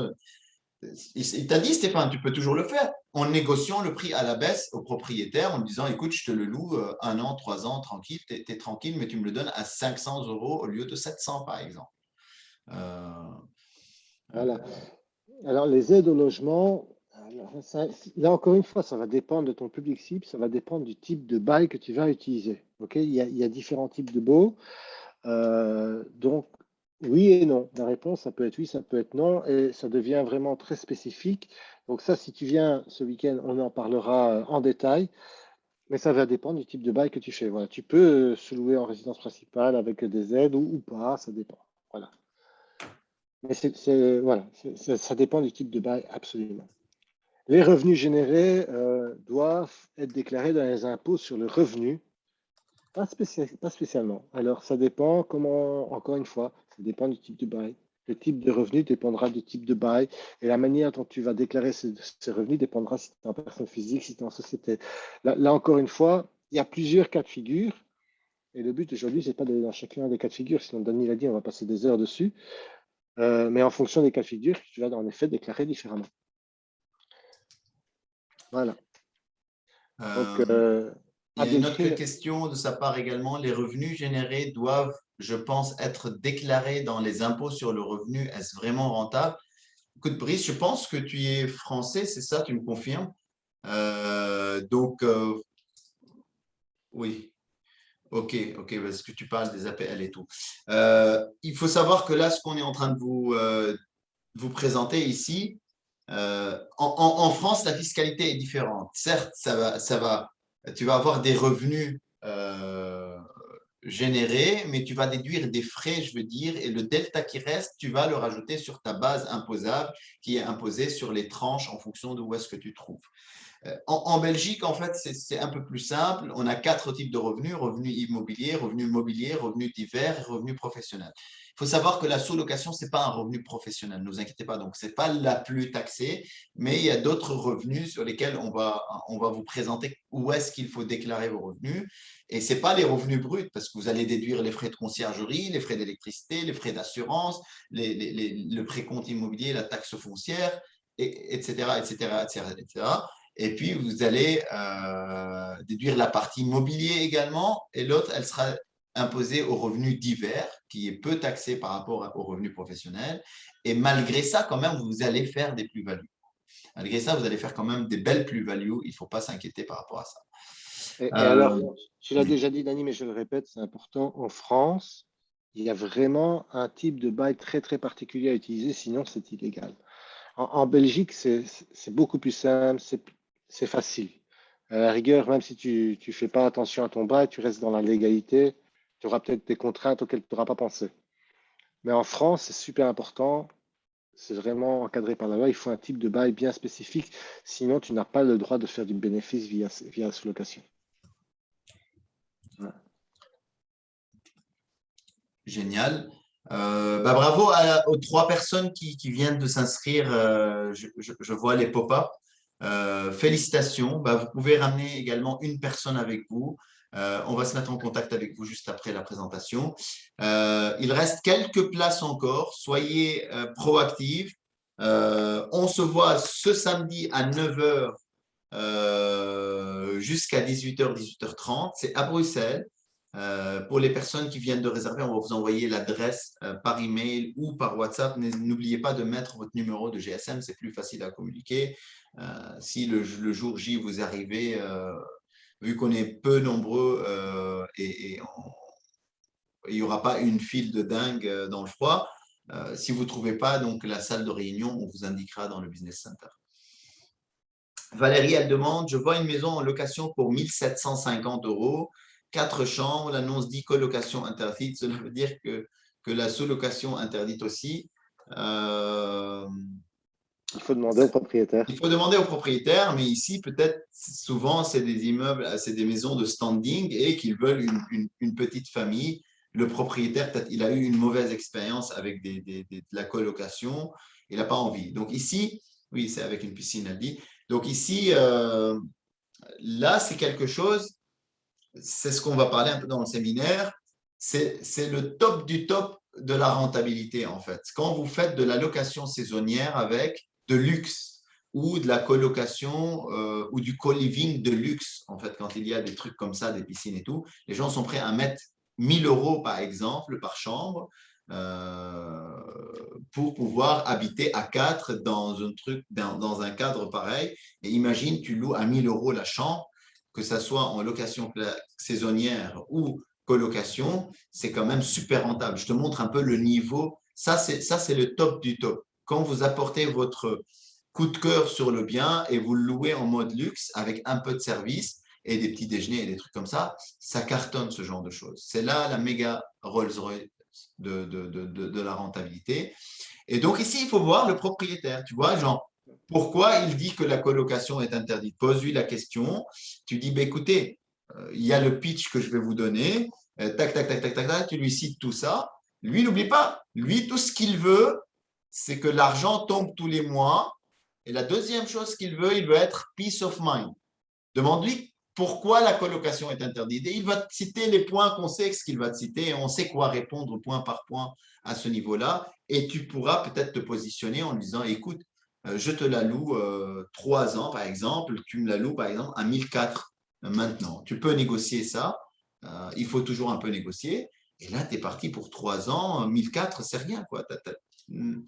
Il t'a dit, Stéphane, tu peux toujours le faire en négociant le prix à la baisse au propriétaire en disant, écoute, je te le loue euh, un an, trois ans, tranquille, tu es, tranquille, mais tu me le donnes à 500 euros au lieu de 700, par exemple. Euh, Alors, les aides au logement, là encore une fois, ça va dépendre de ton public cible, ça va dépendre du type de bail que tu vas utiliser. Ok, il, y a, différents types de baux. Euh, donc, oui et non. La réponse, ça peut être oui, ça peut être non, et ça devient vraiment très spécifique. Donc ça, si tu viens ce week-end, on en parlera euh, en détail, mais ça va dépendre du type de bail que tu fais. Voilà, tu peux se louer en résidence principale avec des aides ou pas, ça dépend. Voilà. Mais ça dépend du type de bail, absolument. Les revenus générés euh, doivent être déclarés dans les impôts sur le revenu, pas, spécialement. Alors, ça dépend comment, encore une fois, ça dépend du type de bail. Le type de revenu dépendra du type de bail et la manière dont tu vas déclarer ces, revenus dépendra si tu es en personne physique, si tu es en société. Là, encore une fois, il y a plusieurs cas de figure. Et le but aujourd'hui, ce n'est pas d'aller dans chacun des cas de figure, sinon Dani l'a dit, on va passer des heures dessus. Euh, mais en fonction des cas de figure, tu vas en effet déclarer différemment. Voilà. Euh, euh, il y a une autre question de sa part également. Les revenus générés doivent je pense, être déclaré dans les impôts sur le revenu. Est-ce vraiment rentable? Écoute, Brice, je pense que tu es français, c'est ça, tu me confirmes? Euh, Donc, oui. Ok, ok, parce que tu parles des APL et tout. Euh, il faut savoir que là, ce qu'on est en train de vous, vous présenter ici, en, France, la fiscalité est différente. Certes, ça va, ça va, tu vas avoir des revenus générés, mais tu vas déduire des frais, je veux dire, et le delta qui reste, tu vas le rajouter sur ta base imposable qui est imposée sur les tranches en fonction de où est-ce que tu trouves. Euh, en, Belgique, en fait, c'est un peu plus simple. On a quatre types de revenus, revenus immobiliers, revenus mobiliers, revenus divers et revenus professionnels. Il faut savoir que la sous-location, ce n'est pas un revenu professionnel, ne vous inquiétez pas. Donc, ce n'est pas la plus taxée, mais il y a d'autres revenus sur lesquels on va, on va vous présenter où est-ce qu'il faut déclarer vos revenus. Et ce n'est pas les revenus bruts, parce que vous allez déduire les frais de conciergerie, les frais d'électricité, les frais d'assurance, les, les, le précompte immobilier, la taxe foncière, etc., etc., etc. Et puis, vous allez euh, déduire la partie mobilier également. Et l'autre, elle sera imposée aux revenus divers, qui est peu taxé par rapport aux revenus professionnels. Et malgré ça, quand même, vous allez faire des plus-values. Malgré ça, vous allez faire quand même des belles plus-values. Il ne faut pas s'inquiéter par rapport à ça. Et, alors, euh, tu l'as déjà dit, Dani, mais je le répète, c'est important. En France, il y a vraiment un type de bail très, très particulier à utiliser, sinon c'est illégal. En, en Belgique, c'est beaucoup plus simple, c'est facile. À la rigueur, même si tu ne fais pas attention à ton bail, tu restes dans la légalité, tu auras peut-être des contraintes auxquelles tu n'auras pas pensé. Mais en France, c'est super important. C'est vraiment encadré par la loi. Il faut un type de bail bien spécifique. Sinon, tu n'as pas le droit de faire du bénéfice via, la sous-location. Génial. Euh, bah, bravo aux trois personnes qui, viennent de s'inscrire. Euh, je, vois les pop-up. Euh, félicitations. Bah, vous pouvez ramener également une personne avec vous. Euh, on va se mettre en contact avec vous juste après la présentation. Euh, il reste quelques places encore. Soyez proactifs. on se voit ce samedi à 9h jusqu'à 18h, 18h30. C'est à Bruxelles. Pour les personnes qui viennent de réserver, on va vous envoyer l'adresse par email ou par WhatsApp. N'oubliez pas de mettre votre numéro de GSM, c'est plus facile à communiquer. Euh, si le, jour J vous arrivez, euh, vu qu'on est peu nombreux euh, et, il n'y aura pas une file de dingue dans le froid, si vous ne trouvez pas donc, la salle de réunion, on vous indiquera dans le Business Center. Valérie, elle demande, je vois une maison en location pour 1750 euros, quatre chambres, l'annonce dit colocation interdite, cela veut dire que, que la sous-location interdite aussi. Il faut demander au propriétaire. Il faut demander au propriétaire, mais ici, peut-être, souvent, c'est des immeubles, c'est des maisons de standing et qu'ils veulent une, petite famille. Le propriétaire, peut-être, il a eu une mauvaise expérience avec des, de la colocation, il n'a pas envie. Donc ici, oui, c'est avec une piscine, elle dit. Donc ici, euh, là, c'est quelque chose, c'est ce qu'on va parler un peu dans le séminaire, c'est le top du top de la rentabilité, en fait. Quand vous faites de la location saisonnière avec de luxe ou de la colocation euh, ou du co-living de luxe. En fait, quand il y a des trucs comme ça, des piscines et tout, les gens sont prêts à mettre 1000 euros, par exemple, par chambre euh, pour pouvoir habiter à quatre dans un truc, dans, un cadre pareil. Et imagine, tu loues à 1000 euros la chambre, que ça soit en location saisonnière ou colocation, c'est quand même super rentable. Je te montre un peu le niveau. Ça, c'est le top du top quand vous apportez votre coup de cœur sur le bien et vous le louez en mode luxe avec un peu de service et des petits déjeuners et des trucs comme ça, ça cartonne ce genre de choses. C'est là la méga Rolls-Royce de, de, de, la rentabilité. Et donc ici, il faut voir le propriétaire. Tu vois, genre, pourquoi il dit que la colocation est interdite? Pose-lui la question. Tu dis, bah, écoutez, euh, il y a le pitch que je vais vous donner. Euh, tac, tac, tac, tac, tac, tac. Tu lui cites tout ça. Lui, n'oublie pas. Lui, tout ce qu'il veut, c'est que l'argent tombe tous les mois. Et la deuxième chose qu'il veut, il veut être peace of mind. Demande-lui pourquoi la colocation est interdite. Et il va te citer les points qu'on sait qu'il va te citer on sait quoi répondre point par point à ce niveau-là. Et tu pourras peut-être te positionner en disant, écoute, je te la loue euh, trois ans, par exemple, tu me la loues, par exemple, à 1004 maintenant. Tu peux négocier ça. Euh, il faut toujours un peu négocier. Et là, tu es parti pour trois ans, 1004, c'est rien. Quoi. Hmm.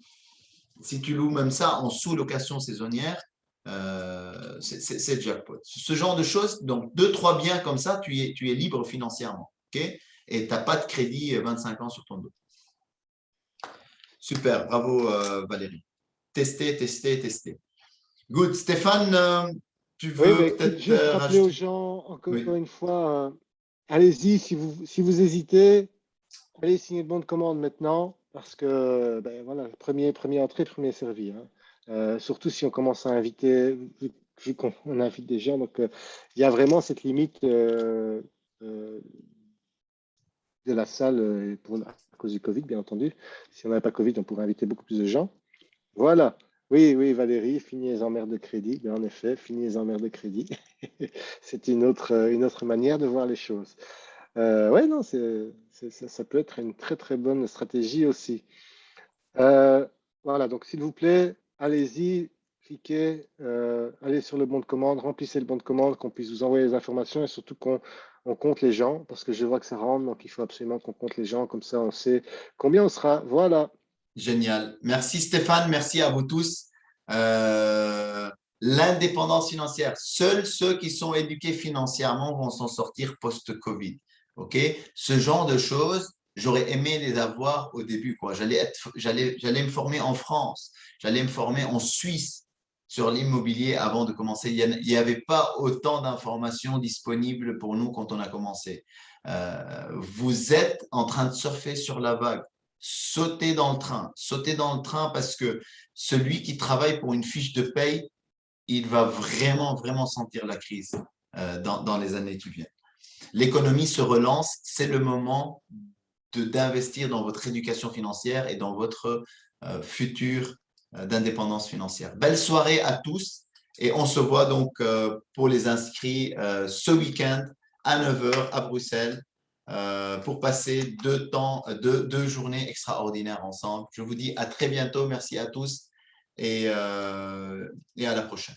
Si tu loues même ça en sous-location saisonnière, euh, c'est jackpot. Ce genre de choses, donc deux, trois biens comme ça, tu es, tu es libre financièrement. Et tu n'as pas de crédit 25 ans sur ton dos. Super, bravo euh, Valérie. Tester, tester, tester. Good. Stéphane, euh, tu veux peut-être. Juste rappeler aux gens, encore une fois, allez-y, si vous, si vous hésitez, allez signer le bon de commande maintenant, parce que, ben, voilà, premier, premier entrée, premier servi. Hein. Euh, surtout si on commence à inviter, vu, qu'on invite des gens. Donc, euh, il y a vraiment cette limite euh, de la salle pour, à cause du Covid, bien entendu. Si on n'avait pas Covid, on pourrait inviter beaucoup plus de gens. Voilà. Oui, oui, Valérie, fini les emmerdes de crédit. Bien, en effet, fini les emmerdes de crédit. <laughs> C'est une autre, une autre manière de voir les choses. Euh, ouais, non, ça, peut être une très très bonne stratégie aussi. voilà, donc s'il vous plaît, allez-y, cliquez, euh, allez sur le bon de commande, remplissez le bon de commande, qu'on puisse vous envoyer les informations et surtout qu'on compte les gens, parce que je vois que ça rentre, donc il faut absolument qu'on compte les gens, comme ça on sait combien on sera. Voilà. Génial. Merci Stéphane, merci à vous tous. Euh, l'indépendance financière, seuls ceux qui sont éduqués financièrement vont s'en sortir post-Covid. OK? Ce genre de choses, j'aurais aimé les avoir au début. J'allais me former en France, j'allais me former en Suisse sur l'immobilier avant de commencer. Il n'y avait pas autant d'informations disponibles pour nous quand on a commencé. Euh, vous êtes en train de surfer sur la vague. Sautez dans le train. Sautez dans le train parce que celui qui travaille pour une fiche de paye, il va vraiment, vraiment sentir la crise euh, dans, dans les années qui viennent. L'économie se relance, c'est le moment d'investir dans votre éducation financière et dans votre euh, futur euh, d'indépendance financière. Belle soirée à tous et on se voit donc pour les inscrits ce week-end à 9h à Bruxelles pour passer deux, temps, deux, deux, journées extraordinaires ensemble. Je vous dis à très bientôt. Merci à tous et, et à la prochaine.